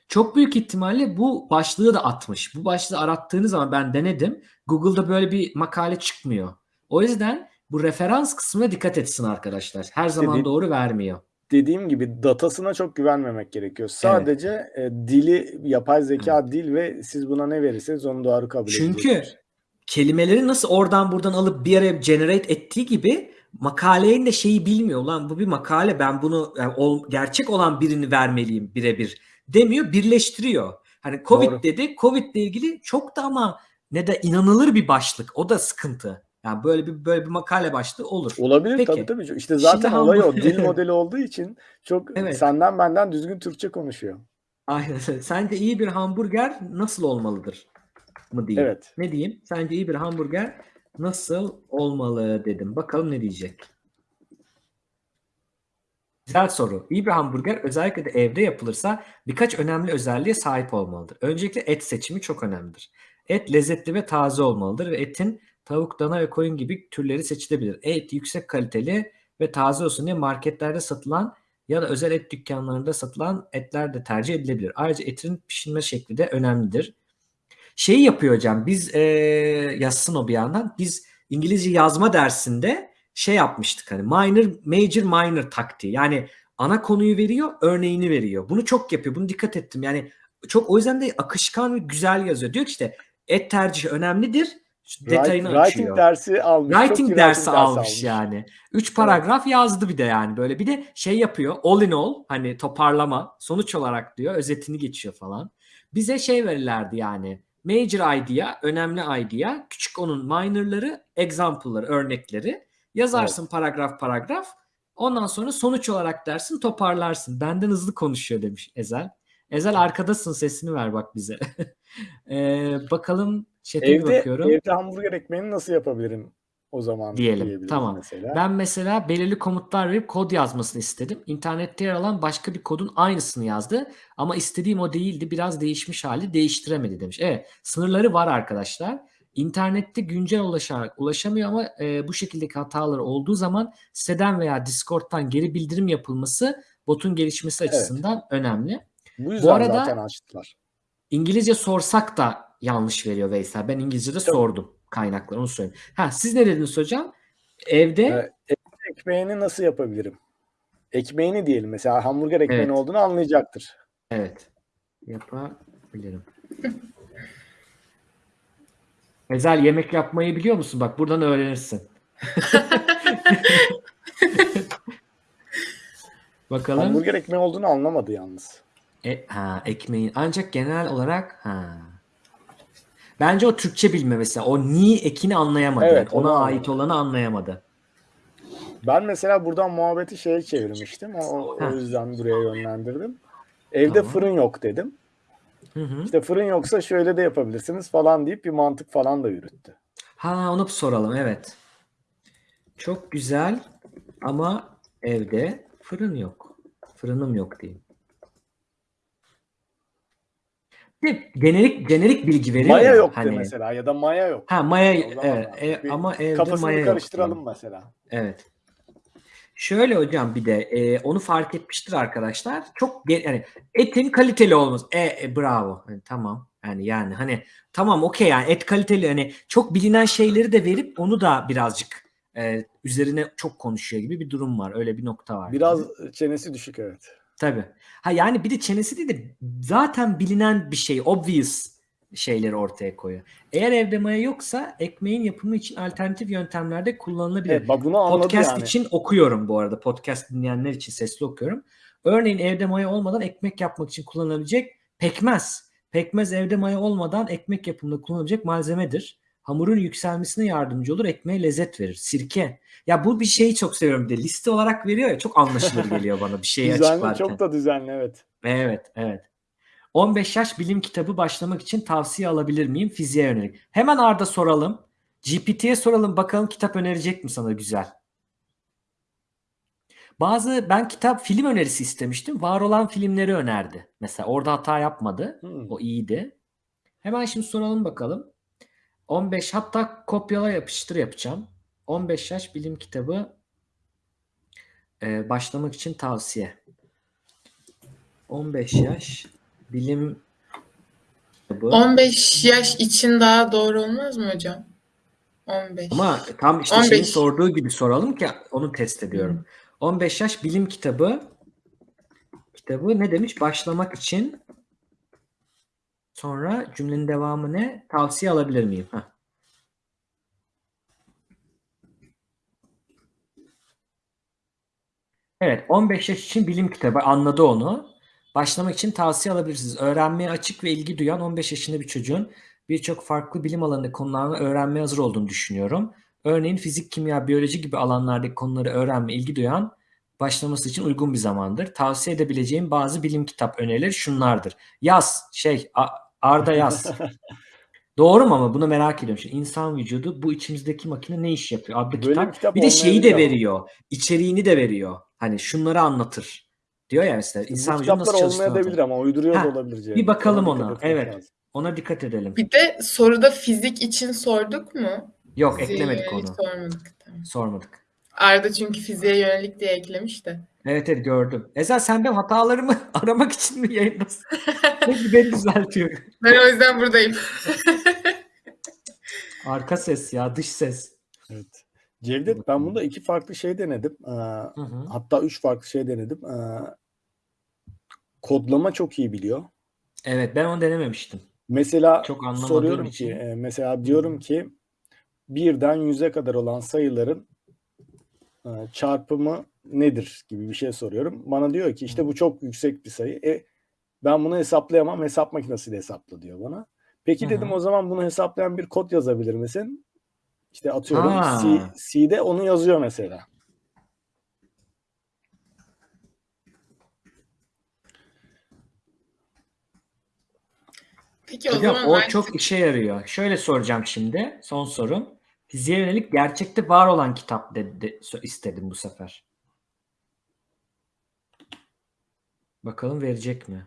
Speaker 1: Çok büyük ihtimalle bu başlığı da atmış. Bu başlığı arattığınız zaman ben denedim. Google'da böyle bir makale çıkmıyor. O yüzden bu referans kısmına dikkat etsin arkadaşlar. Her zaman doğru vermiyor.
Speaker 3: Dediğim gibi datasına çok güvenmemek gerekiyor. Sadece e, dili, yapay zeka dil ve siz buna ne verirseniz onu doğru kabul
Speaker 1: Çünkü
Speaker 3: edecektir.
Speaker 1: kelimeleri nasıl oradan buradan alıp bir araya generate ettiği gibi makalenin de şeyi bilmiyor. Ulan bu bir makale ben bunu yani ol- gerçek olan birini vermeliyim birebir demiyor birleştiriyor. Hani Covid
Speaker 3: Doğru.
Speaker 1: dedi. Covid ile ilgili çok da ama ne de inanılır bir başlık. O da sıkıntı. Yani böyle bir böyle bir makale başlığı olur.
Speaker 3: Olabilir
Speaker 1: Peki.
Speaker 3: tabii tabii. İşte zaten
Speaker 1: Şimdi
Speaker 3: olay o. Dil modeli olduğu için çok
Speaker 1: Evet.
Speaker 3: senden benden düzgün Türkçe konuşuyor.
Speaker 1: Aynen. Sence iyi bir hamburger nasıl olmalıdır? Mı diyeyim?
Speaker 3: Evet.
Speaker 1: Ne diyeyim? Sence iyi bir hamburger nasıl olmalı dedim. Bakalım ne diyecek. Güzel soru. İyi bir hamburger özellikle de evde yapılırsa birkaç önemli özelliğe sahip olmalıdır. Öncelikle et seçimi çok önemlidir. Et lezzetli ve taze olmalıdır ve etin tavuk, dana ve koyun gibi türleri seçilebilir. Et yüksek kaliteli ve taze olsun diye marketlerde satılan ya da özel et dükkanlarında satılan etler de tercih edilebilir. Ayrıca etin pişirme şekli de önemlidir. Şeyi yapıyor hocam biz eee yazsın o bir yandan. Biz İngilizce yazma dersinde şey yapmıştık hani minor, major, minor taktiği. Yani ana konuyu veriyor, örneğini veriyor. Bunu çok yapıyor. Bunu dikkat ettim. Yani çok o yüzden de akışkan ve güzel yazıyor. Diyor ki işte et tercihi önemlidir. Detayını
Speaker 3: Write-
Speaker 1: açıyor.
Speaker 3: Writing dersi almış.
Speaker 1: Writing dersi almış, yani. Üç
Speaker 3: Evet.
Speaker 1: paragraf yazdı bir de yani böyle. Bir de şey yapıyor. All in all hani toparlama sonuç olarak diyor. Özetini geçiyor falan. Bize şey verirlerdi yani. Major idea, önemli idea. Küçük onun minor'ları, example'ları, örnekleri. Yazarsın paragraf paragraf. Ondan sonra sonuç olarak dersin toparlarsın. Benden hızlı konuşuyor demiş Ezel. Ezel arkadasın sesini ver bak bize. Ee, bakalım chat'e
Speaker 3: Evde,
Speaker 1: bakıyorum.
Speaker 3: evde hamburger ekmeğini nasıl yapabilirim o zaman
Speaker 1: Diyelim, tamam.
Speaker 3: mesela.
Speaker 1: Ben mesela belirli komutlar verip kod yazmasını istedim. İnternette yer alan başka bir kodun aynısını yazdı. Ama istediğim o değildi. Biraz değişmiş hali değiştiremedi demiş. Evet sınırları var arkadaşlar. İnternette güncel ulaşarak ulaşamıyor ama e, bu şekildeki hatalar olduğu zaman siteden veya Discord'dan geri bildirim yapılması botun gelişmesi
Speaker 3: Evet.
Speaker 1: açısından önemli.
Speaker 3: Bu yüzden
Speaker 1: arada-
Speaker 3: zaten açtılar.
Speaker 1: İngilizce sorsak da yanlış veriyor Veysel. Ben İngilizce'de
Speaker 3: Tabii.
Speaker 1: sordum kaynakları onu söyleyeyim. Ha siz ne dediniz hocam? Evde.
Speaker 3: Evde ekmeğini nasıl yapabilirim? Ekmeğini diyelim mesela hamburger ekmeğini
Speaker 1: Evet.
Speaker 3: olduğunu anlayacaktır.
Speaker 1: Evet. Yapabilirim. Ezel yemek yapmayı biliyor musun? Bak buradan öğrenirsin. Bakalım.
Speaker 3: Hamburger ekmeği olduğunu anlamadı yalnız.
Speaker 1: E, ha, ekmeğin. Ancak genel olarak ha. Bence o Türkçe bilme mesela. O ni ekini anlayamadı.
Speaker 3: Evet,
Speaker 1: Yani ona
Speaker 3: onu
Speaker 1: ait olanı anlayamadı.
Speaker 3: Ben mesela buradan muhabbeti şeye çevirmiştim. O, o,
Speaker 1: Heh.
Speaker 3: o yüzden buraya yönlendirdim. Evde
Speaker 1: Tamam.
Speaker 3: fırın yok dedim.
Speaker 1: Hı hı.
Speaker 3: İşte fırın yoksa şöyle de yapabilirsiniz falan deyip bir mantık falan da yürüttü.
Speaker 1: Ha onu soralım evet. Çok güzel ama evde fırın yok. Fırınım yok diyeyim. Bir de Jenerik jenerik bilgi veriyor
Speaker 3: Maya
Speaker 1: ya,
Speaker 3: yok de
Speaker 1: hani.
Speaker 3: mesela ya da maya yok.
Speaker 1: Ha maya
Speaker 3: zaman
Speaker 1: evet, e, ama evde
Speaker 3: Kafasını
Speaker 1: maya yok
Speaker 3: karıştıralım
Speaker 1: diyeyim.
Speaker 3: mesela.
Speaker 1: Evet. Şöyle hocam bir de e, onu fark etmiştir arkadaşlar. Çok yani etin kaliteli olması. E, e, bravo. Hani, tamam. Yani yani hani tamam okey yani et kaliteli hani çok bilinen şeyleri de verip onu da birazcık e, üzerine çok konuşuyor gibi bir durum var. Öyle bir nokta var.
Speaker 3: Biraz çenesi düşük evet.
Speaker 1: Tabii. Ha yani bir de çenesi değil de zaten bilinen bir şey, obvious şeyleri ortaya koyuyor. Eğer evde maya yoksa ekmeğin yapımı için alternatif yöntemlerde kullanılabilir.
Speaker 3: Evet, bak bunu anladı
Speaker 1: Podcast
Speaker 3: yani.
Speaker 1: için okuyorum bu arada. Podcast dinleyenler için sesli okuyorum. Örneğin evde maya olmadan ekmek yapmak için kullanılabilecek pekmez. Pekmez evde maya olmadan ekmek yapımında kullanılabilecek malzemedir. Hamurun yükselmesine yardımcı olur, ekmeğe lezzet verir. Sirke. Ya bu bir şeyi çok seviyorum de. Liste olarak veriyor ya çok anlaşılır geliyor bana bir şeyi
Speaker 3: Düzenli,
Speaker 1: açıklarken.
Speaker 3: çok da düzenli evet.
Speaker 1: Evet, evet. 15 yaş bilim kitabı başlamak için tavsiye alabilir miyim? Fiziğe yönelik. Hemen Arda soralım. GPT'ye soralım bakalım kitap önerecek mi sana güzel. Bazı ben kitap film önerisi istemiştim. Var olan filmleri önerdi. Mesela orada hata yapmadı.
Speaker 3: Hmm.
Speaker 1: O iyiydi. Hemen şimdi soralım bakalım. 15 hatta kopyala yapıştır yapacağım. 15 yaş bilim kitabı e, başlamak için tavsiye. 15 yaş bilim kitabı.
Speaker 5: 15 yaş için daha doğru olmaz mı hocam? 15.
Speaker 1: Ama tam işte
Speaker 5: 15.
Speaker 1: şeyin sorduğu gibi soralım ki onu test ediyorum. 15 yaş bilim kitabı kitabı ne demiş? Başlamak için sonra cümlenin devamı ne? Tavsiye alabilir miyim? Heh. Evet, 15 yaş için bilim kitabı anladı onu. Başlamak için tavsiye alabilirsiniz. Öğrenmeye açık ve ilgi duyan 15 yaşında bir çocuğun birçok farklı bilim alanında konularla öğrenmeye hazır olduğunu düşünüyorum. Örneğin fizik, kimya, biyoloji gibi alanlardaki konuları öğrenme ilgi duyan başlaması için uygun bir zamandır. Tavsiye edebileceğim bazı bilim kitap önerileri şunlardır. Yaz, şey Arda yaz. Doğru mu ama bunu merak ediyorum. Şimdi insan vücudu bu içimizdeki makine ne iş yapıyor? Adlı
Speaker 3: Böyle
Speaker 1: kitap.
Speaker 3: bir kitap
Speaker 1: Bir de şeyi de
Speaker 3: olmayabilir ama.
Speaker 1: veriyor. İçeriğini de veriyor. Hani şunları anlatır. Diyor ya mesela insan vücudu nasıl çalıştığını
Speaker 3: olmayabilir
Speaker 1: anlatır.
Speaker 3: ama uyduruyor
Speaker 1: Ha,
Speaker 3: da olabilir. Cem.
Speaker 1: bir bakalım
Speaker 3: Ona
Speaker 1: ona. Evet.
Speaker 3: lazım.
Speaker 1: Ona dikkat edelim.
Speaker 5: Bir de soruda fizik için sorduk mu?
Speaker 1: Yok
Speaker 5: Fiziğe
Speaker 1: eklemedik onu.
Speaker 5: sormadık.
Speaker 1: Sormadık.
Speaker 5: Arda çünkü fiziğe yönelik diye eklemiş de.
Speaker 1: Evet evet gördüm. Ezel sen benim hatalarımı aramak için mi yayındasın? Peki beni düzeltiyor.
Speaker 5: Ben o yüzden buradayım.
Speaker 1: Arka ses ya dış ses.
Speaker 3: Evet. Cevdet ben bunda iki farklı şey denedim. Ee,
Speaker 1: Hı hı.
Speaker 3: hatta üç farklı şey denedim. Ee, kodlama çok iyi biliyor.
Speaker 1: Evet ben onu denememiştim.
Speaker 3: Mesela
Speaker 1: Çok
Speaker 3: soruyorum
Speaker 1: için.
Speaker 3: ki e, mesela diyorum ki birden yüze kadar olan sayıların çarpımı nedir gibi bir şey soruyorum. Bana diyor ki işte bu çok yüksek bir sayı. E, ben bunu hesaplayamam. Hesap makinesiyle hesapla diyor bana. Peki
Speaker 1: Hı
Speaker 3: dedim
Speaker 1: hı.
Speaker 3: o zaman bunu hesaplayan bir kod yazabilir misin? İşte atıyorum
Speaker 1: Ha.
Speaker 3: C, C'de onu yazıyor mesela.
Speaker 5: Peki o
Speaker 1: Hocam
Speaker 5: zaman
Speaker 1: o
Speaker 5: ben
Speaker 1: çok işe yarıyor. Şöyle soracağım şimdi. Son sorum. Fiziğe yönelik gerçekte var olan kitap de, de- so- istedim bu sefer. Bakalım verecek mi?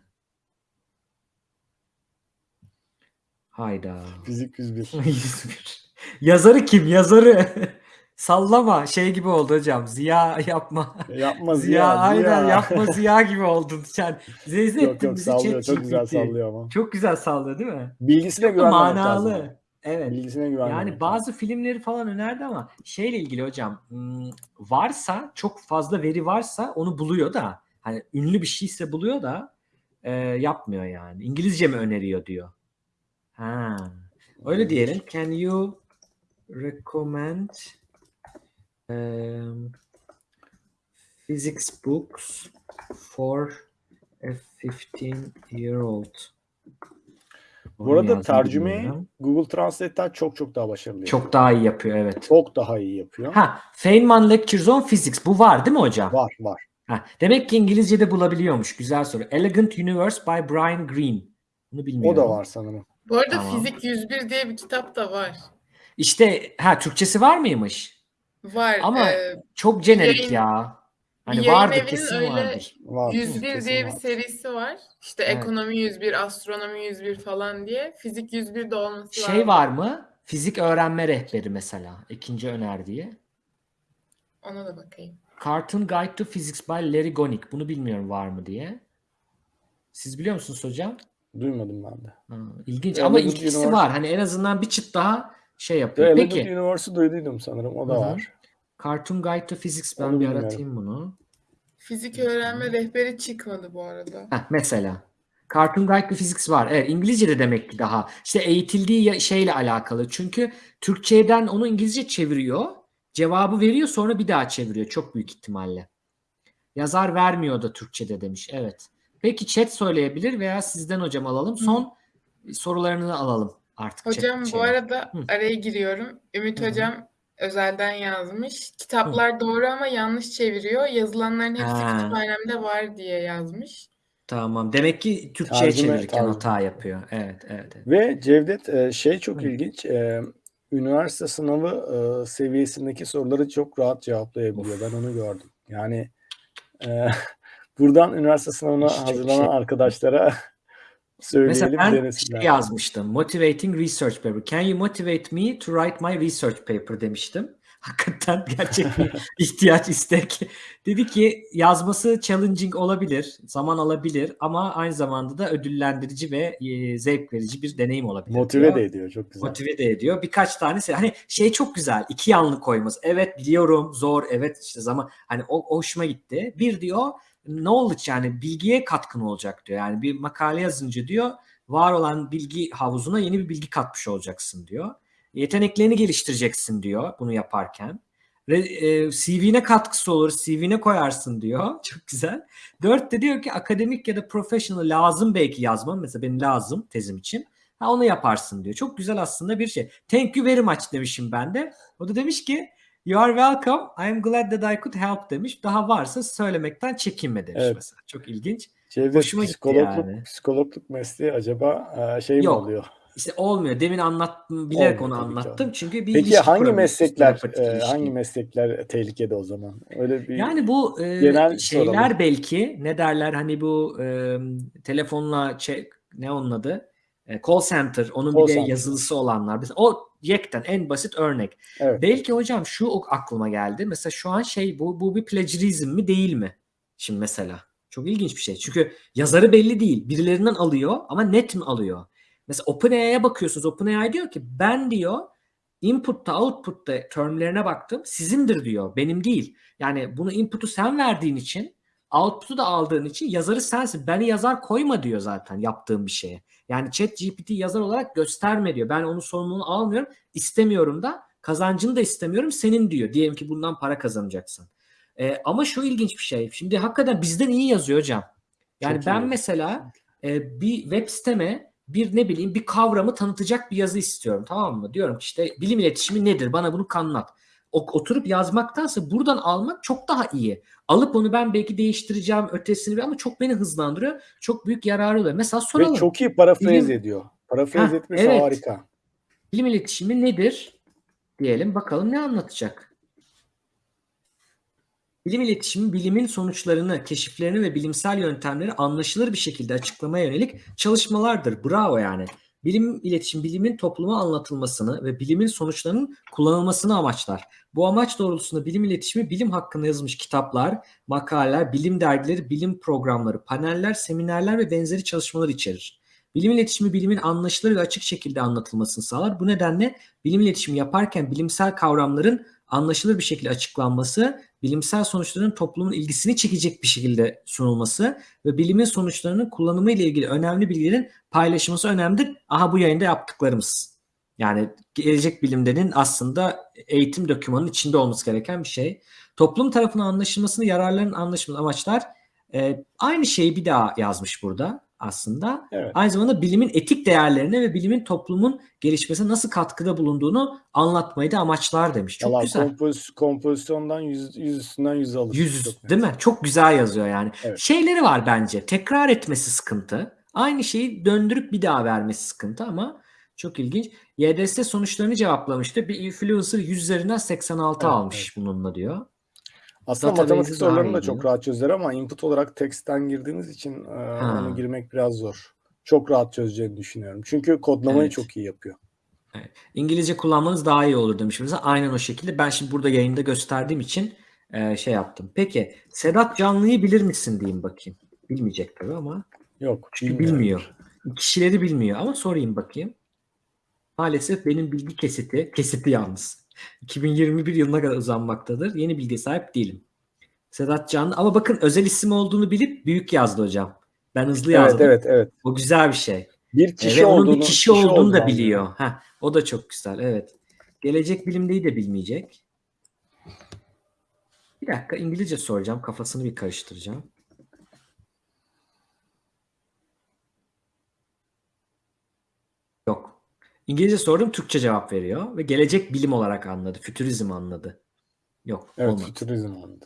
Speaker 1: Hayda.
Speaker 3: Fizik 101.
Speaker 1: 101. Yazarı kim? Yazarı. Sallama. Şey gibi oldu hocam. Ziya yapma.
Speaker 3: Yapma
Speaker 1: Ziya,
Speaker 3: Ziya.
Speaker 1: aynen
Speaker 3: Ziya.
Speaker 1: yapma Ziya gibi oldun. Sen ettin
Speaker 3: yok
Speaker 1: bizi
Speaker 3: sallıyor. Çok güzel sallıyor ama.
Speaker 1: Çok güzel sallıyor değil mi?
Speaker 3: Bilgisine güvenmemek
Speaker 1: manalı.
Speaker 3: lazım.
Speaker 1: Evet.
Speaker 3: Bilgisine güvenmemek
Speaker 1: Yani
Speaker 3: lazım.
Speaker 1: bazı filmleri falan önerdi ama şeyle ilgili hocam hmm, varsa çok fazla veri varsa onu buluyor da hani ünlü bir şeyse buluyor da e, yapmıyor yani. İngilizce mi öneriyor diyor. Ha. Öyle diyelim. Can you recommend um, physics books for a 15 year old?
Speaker 3: Bu arada tercümeyi Google Translate'ten çok çok daha başarılı yapıyor.
Speaker 1: çok daha iyi yapıyor evet.
Speaker 3: Çok daha iyi yapıyor.
Speaker 1: Ha, Feynman Lectures on Physics. Bu var değil mi hocam?
Speaker 3: Var var.
Speaker 1: Ha, demek ki İngilizce'de bulabiliyormuş. Güzel soru. Elegant Universe by Brian Greene. Bunu
Speaker 3: O
Speaker 1: bilmiyorum.
Speaker 3: da var sanırım.
Speaker 5: Bu arada
Speaker 1: Tamam.
Speaker 5: Fizik 101 diye bir kitap da var.
Speaker 1: İşte ha Türkçesi var mıymış?
Speaker 5: Var.
Speaker 1: Ama
Speaker 5: e,
Speaker 1: Çok jenerik
Speaker 5: yayın-
Speaker 1: ya. Hani
Speaker 5: yayın
Speaker 1: vardır
Speaker 5: evinin
Speaker 1: kesin
Speaker 5: öyle-
Speaker 1: vardır.
Speaker 3: Var.
Speaker 5: 101
Speaker 3: kesin
Speaker 5: diye bir serisi var. İşte
Speaker 1: Evet.
Speaker 5: ekonomi 101, astronomi 101 falan diye. Fizik 101 de olması lazım.
Speaker 1: Şey var mı? Fizik öğrenme rehberi mesela. ikinci önerdiği.
Speaker 5: Ona da bakayım.
Speaker 1: Cartoon Guide to Physics by Larry Gonick. Bunu bilmiyorum var mı diye. Siz biliyor musunuz hocam?
Speaker 3: Duymadım ben de.
Speaker 1: Ha, ilginç ama ilkisi
Speaker 3: Universe-
Speaker 1: var. Hani en azından bir çıt daha şey yapıyor.
Speaker 3: Elegant
Speaker 1: Peki.
Speaker 3: Universe'ı duyduydum sanırım. O da
Speaker 1: Hı hı.
Speaker 3: var.
Speaker 1: Cartoon Guide to Physics ben
Speaker 3: Onu
Speaker 1: bir
Speaker 3: bilmiyorum.
Speaker 1: aratayım bunu.
Speaker 5: Fizik öğrenme rehberi çıkmadı bu arada.
Speaker 1: Heh, mesela. Cartoon Guide with Physics var. Evet İngilizce'de demek ki daha. İşte eğitildiği ya- şeyle alakalı. Çünkü Türkçeden onu İngilizce çeviriyor. Cevabı veriyor sonra bir daha çeviriyor. Çok büyük ihtimalle. Yazar vermiyor da Türkçe'de demiş. Evet. Peki chat söyleyebilir veya sizden hocam alalım. Son sorularını alalım artık. chat-
Speaker 5: Hocam bu
Speaker 1: şeye.
Speaker 5: arada
Speaker 1: Hı.
Speaker 5: araya giriyorum. Ümit
Speaker 1: Hı hı.
Speaker 5: hocam özelden yazmış. Kitaplar doğru ama yanlış çeviriyor. Yazılanların hepsi
Speaker 1: Ha.
Speaker 5: kütüphanemde var diye yazmış.
Speaker 1: Tamam. Demek ki Türkçe'ye
Speaker 3: Tercüme-
Speaker 1: çevirirken
Speaker 3: tercüme.
Speaker 1: hata yapıyor. Evet, evet. evet.
Speaker 3: Ve Cevdet e, şey çok
Speaker 1: Hı.
Speaker 3: ilginç. e, Üniversite sınavı e, seviyesindeki soruları çok rahat cevaplayabiliyor. Ben onu gördüm. Yani e, buradan üniversite sınavına
Speaker 1: Çok
Speaker 3: hazırlanan
Speaker 1: şey.
Speaker 3: arkadaşlara
Speaker 1: Mesela ben
Speaker 3: denesinler.
Speaker 1: şey yazmıştım. Motivating research paper. Can you motivate me to write my research paper demiştim. Hakikaten gerçek bir ihtiyaç, istek. Dedi ki yazması challenging olabilir, zaman alabilir ama aynı zamanda da ödüllendirici ve e, zevk verici bir deneyim olabilir.
Speaker 3: Motive
Speaker 1: diyor.
Speaker 3: de ediyor. Çok güzel.
Speaker 1: Motive de ediyor. Birkaç tanesi hani şey çok güzel. iki yanlı koyması. Evet biliyorum zor. Evet işte zaman hani o, o hoşuma gitti. Bir diyor knowledge yani bilgiye katkın olacak diyor. Yani bir makale yazınca diyor var olan bilgi havuzuna yeni bir bilgi katmış olacaksın diyor. Yeteneklerini geliştireceksin diyor bunu yaparken. E, CV'ne katkısı olur, CV'ne koyarsın diyor. Çok güzel. Dört de diyor ki akademik ya da professional lazım belki yazmam. Mesela benim lazım tezim için. Ha onu yaparsın diyor. Çok güzel aslında bir şey. Thank you very much demişim ben de. O da demiş ki You are welcome. I am glad that I could help demiş. Daha varsa söylemekten çekinme demiş
Speaker 3: Evet.
Speaker 1: mesela. Çok ilginç.
Speaker 3: Cevdet
Speaker 1: Hoşuma gitti
Speaker 3: psikologluk,
Speaker 1: yani.
Speaker 3: psikologluk mesleği acaba e, şey mi
Speaker 1: Yok.
Speaker 3: oluyor?
Speaker 1: İşte olmuyor. Demin anlattım, bilerek
Speaker 3: Olmuyor
Speaker 1: onu anlattım. Çünkü bir
Speaker 3: Peki hangi meslekler e, hangi meslekler tehlikede o zaman? Öyle bir
Speaker 1: Yani bu e,
Speaker 3: Genel
Speaker 1: şeyler
Speaker 3: soralım.
Speaker 1: belki ne derler hani bu e, telefonla çek, ne onun adı? E, call center onun
Speaker 3: Call
Speaker 1: bir de
Speaker 3: center.
Speaker 1: yazılısı olanlar. Mesela o yekten en basit örnek.
Speaker 3: evet.
Speaker 1: Belki hocam şu aklıma geldi. Mesela şu an şey bu bu bir plagiarizm mi değil mi? Şimdi mesela çok ilginç bir şey. Çünkü yazarı belli değil. Birilerinden alıyor ama net mi alıyor? Mesela OpenAI'ye bakıyorsunuz. OpenAI diyor ki ben diyor input'ta output'ta termlerine baktım. Sizindir diyor. Benim değil. Yani bunu input'u sen verdiğin için output'u da aldığın için yazarı sensin. Beni yazar koyma diyor zaten yaptığım bir şeye. Yani chat GPT yazar olarak gösterme diyor. Ben onun sorumluluğunu almıyorum. istemiyorum da kazancını da istemiyorum senin diyor. Diyelim ki bundan para kazanacaksın. Ee, ama şu ilginç bir şey. Şimdi hakikaten bizden iyi yazıyor hocam. Yani
Speaker 3: Çok iyi
Speaker 1: ben
Speaker 3: yazıyor.
Speaker 1: mesela e, bir web siteme bir ne bileyim bir kavramı tanıtacak bir yazı istiyorum tamam mı? Diyorum ki işte bilim iletişimi nedir? Bana bunu anlat. Oturup yazmaktansa buradan almak çok daha iyi. Alıp onu ben belki değiştireceğim ötesini ama çok beni hızlandırıyor. Çok büyük yararı oluyor. Mesela soralım.
Speaker 3: Ve çok iyi parafraz
Speaker 1: Bilim-
Speaker 3: ediyor. Parafraz
Speaker 1: Heh,
Speaker 3: etmesi
Speaker 1: evet.
Speaker 3: harika.
Speaker 1: Bilim iletişimi nedir? Diyelim bakalım ne anlatacak? Bilim iletişimi bilimin sonuçlarını, keşiflerini ve bilimsel yöntemleri anlaşılır bir şekilde açıklamaya yönelik çalışmalardır. Bravo yani. Bilim iletişim bilimin topluma anlatılmasını ve bilimin sonuçlarının kullanılmasını amaçlar. Bu amaç doğrultusunda bilim iletişimi bilim hakkında yazılmış kitaplar, makaleler, bilim dergileri, bilim programları, paneller, seminerler ve benzeri çalışmalar içerir. Bilim iletişimi bilimin anlaşılır ve açık şekilde anlatılmasını sağlar. Bu nedenle bilim iletişimi yaparken bilimsel kavramların anlaşılır bir şekilde açıklanması, bilimsel sonuçların toplumun ilgisini çekecek bir şekilde sunulması ve bilimin sonuçlarının kullanımı ile ilgili önemli bilgilerin paylaşılması önemlidir. Aha bu yayında yaptıklarımız. Yani gelecek bilimlerin aslında eğitim dokümanının içinde olması gereken bir şey. Toplum tarafından anlaşılmasını, yararların anlaşılması amaçlar e, aynı şeyi bir daha yazmış burada aslında.
Speaker 3: Evet.
Speaker 1: Aynı zamanda bilimin etik değerlerine ve bilimin toplumun gelişmesine nasıl katkıda bulunduğunu anlatmayı da amaçlar demiş. Çok
Speaker 3: Valla
Speaker 1: güzel.
Speaker 3: kompoz- kompozisyondan yüz, yüz üstünden yüz alır.
Speaker 1: Yüz
Speaker 3: Çok
Speaker 1: değil mi? Çok güzel yazıyor yani.
Speaker 3: Evet.
Speaker 1: Şeyleri var bence. Tekrar etmesi sıkıntı. Aynı şeyi döndürüp bir daha vermesi sıkıntı ama çok ilginç. YDS sonuçlarını cevaplamıştı. Bir influencer 100 üzerinden 86
Speaker 3: Evet,
Speaker 1: almış bununla diyor.
Speaker 3: Aslında
Speaker 1: Database'i
Speaker 3: matematik sorularını da çok rahat çözer ama input olarak teksten girdiğiniz için e, onu girmek biraz zor. Çok rahat çözeceğini düşünüyorum. Çünkü kodlamayı
Speaker 1: Evet.
Speaker 3: çok iyi yapıyor.
Speaker 1: İngilizce kullanmanız daha iyi olur demiş. Mesela aynen o şekilde. Ben şimdi burada yayında gösterdiğim için e, şey yaptım. Peki Sedat Canlı'yı bilir misin diyeyim bakayım. Bilmeyecek tabii ama.
Speaker 3: Yok.
Speaker 1: Çünkü bilmiyor. Kişileri bilmiyor ama sorayım bakayım. Maalesef benim bilgi kesiti, kesiti yalnız. 2021 yılına kadar uzanmaktadır. Yeni bilgiye sahip değilim. Sedat Canlı ama bakın özel isim olduğunu bilip büyük yazdı hocam. Ben hızlı
Speaker 3: Evet
Speaker 1: yazdım.
Speaker 3: evet evet.
Speaker 1: O güzel bir şey.
Speaker 3: Bir kişi
Speaker 1: onun
Speaker 3: olduğunu
Speaker 1: bir kişi olduğunu da biliyor. Heh, o da çok güzel. Evet. Gelecek bilimdeyi de bilmeyecek. Bir dakika İngilizce soracağım. Kafasını bir karıştıracağım. Yok. İngilizce sordum Türkçe cevap veriyor ve gelecek bilim olarak anladı. Fütürizm anladı. Yok
Speaker 3: Evet,
Speaker 1: olmadı.
Speaker 3: fütürizm oldu.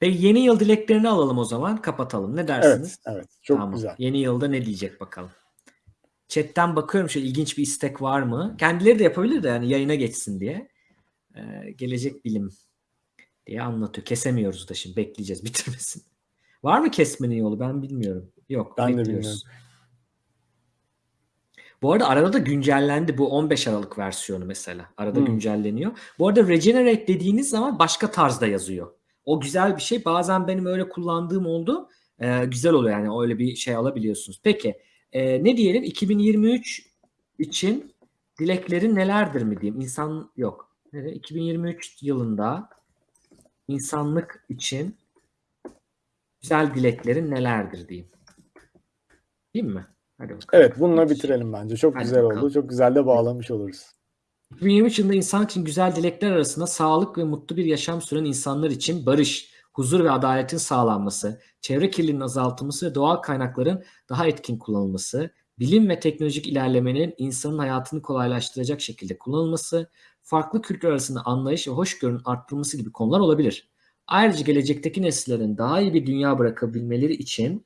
Speaker 1: Peki yeni yıl dileklerini alalım o zaman. Kapatalım. Ne dersiniz?
Speaker 3: Evet, evet. Çok
Speaker 1: Tamam.
Speaker 3: güzel.
Speaker 1: Yeni yılda ne diyecek bakalım. Chatten bakıyorum şöyle ilginç bir istek var mı? Kendileri de yapabilir de yani yayına geçsin diye. Ee, gelecek bilim diye anlatıyor. Kesemiyoruz da şimdi bekleyeceğiz bitirmesin. Var mı kesmenin yolu? Ben bilmiyorum. Yok.
Speaker 3: Ben de
Speaker 1: bekliyoruz.
Speaker 3: bilmiyorum.
Speaker 1: Bu arada arada da güncellendi bu 15 Aralık versiyonu mesela. Arada
Speaker 3: Hmm.
Speaker 1: güncelleniyor. Bu arada regenerate dediğiniz zaman başka tarzda yazıyor. O güzel bir şey. Bazen benim öyle kullandığım oldu. Ee, güzel oluyor yani öyle bir şey alabiliyorsunuz. Peki e, ne diyelim 2023 için dileklerin nelerdir mi diyeyim? İnsan yok. Nere? 2023 yılında insanlık için güzel dileklerin nelerdir diyeyim. Değil mi? Hadi bakalım.
Speaker 3: Evet, bununla bitirelim bence. Çok
Speaker 1: Hadi
Speaker 3: güzel
Speaker 1: bakalım.
Speaker 3: oldu. Çok güzel de bağlamış oluruz.
Speaker 1: 2023 yılında insan için güzel dilekler arasında sağlık ve mutlu bir yaşam süren insanlar için barış, huzur ve adaletin sağlanması, çevre kirliliğinin azaltılması ve doğal kaynakların daha etkin kullanılması, bilim ve teknolojik ilerlemenin insanın hayatını kolaylaştıracak şekilde kullanılması, farklı kültür arasında anlayış ve hoşgörünün arttırılması gibi konular olabilir. Ayrıca gelecekteki nesillerin daha iyi bir dünya bırakabilmeleri için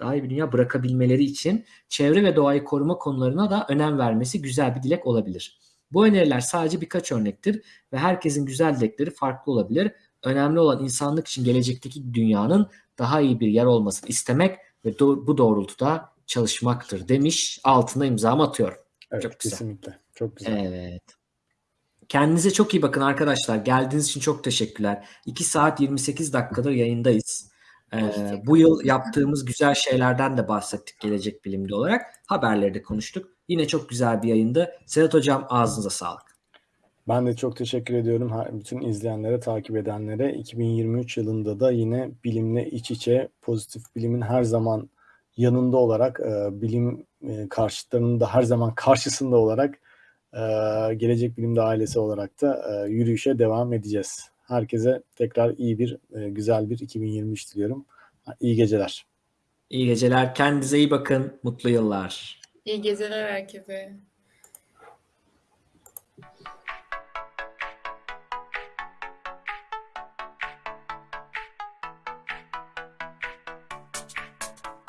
Speaker 1: daha iyi bir dünya bırakabilmeleri için çevre ve doğayı koruma konularına da önem vermesi güzel bir dilek olabilir. Bu öneriler sadece birkaç örnektir ve herkesin güzel dilekleri farklı olabilir. Önemli olan insanlık için gelecekteki dünyanın daha iyi bir yer olmasını istemek ve do- bu doğrultuda çalışmaktır demiş. Altına imzamı atıyorum.
Speaker 3: Evet,
Speaker 1: Çok güzel.
Speaker 3: kesinlikle. Çok güzel.
Speaker 1: Evet. Kendinize çok iyi bakın arkadaşlar. Geldiğiniz için çok teşekkürler. 2 saat 28 dakikadır yayındayız. Ee, bu yıl yaptığımız güzel şeylerden de bahsettik gelecek bilimde olarak. Haberleri de konuştuk. Yine çok güzel bir yayındı. Sedat Hocam ağzınıza sağlık.
Speaker 3: Ben de çok teşekkür ediyorum bütün izleyenlere, takip edenlere. 2023 yılında da yine bilimle iç içe, pozitif bilimin her zaman yanında olarak, e, bilim e, karşıtlarının da her zaman karşısında olarak, e, Gelecek Bilimde ailesi olarak da e, yürüyüşe devam edeceğiz. Herkese tekrar iyi bir, e, güzel bir 2023 diliyorum. İyi geceler.
Speaker 1: İyi geceler. Kendinize iyi bakın. Mutlu yıllar.
Speaker 5: İyi geceler herkese.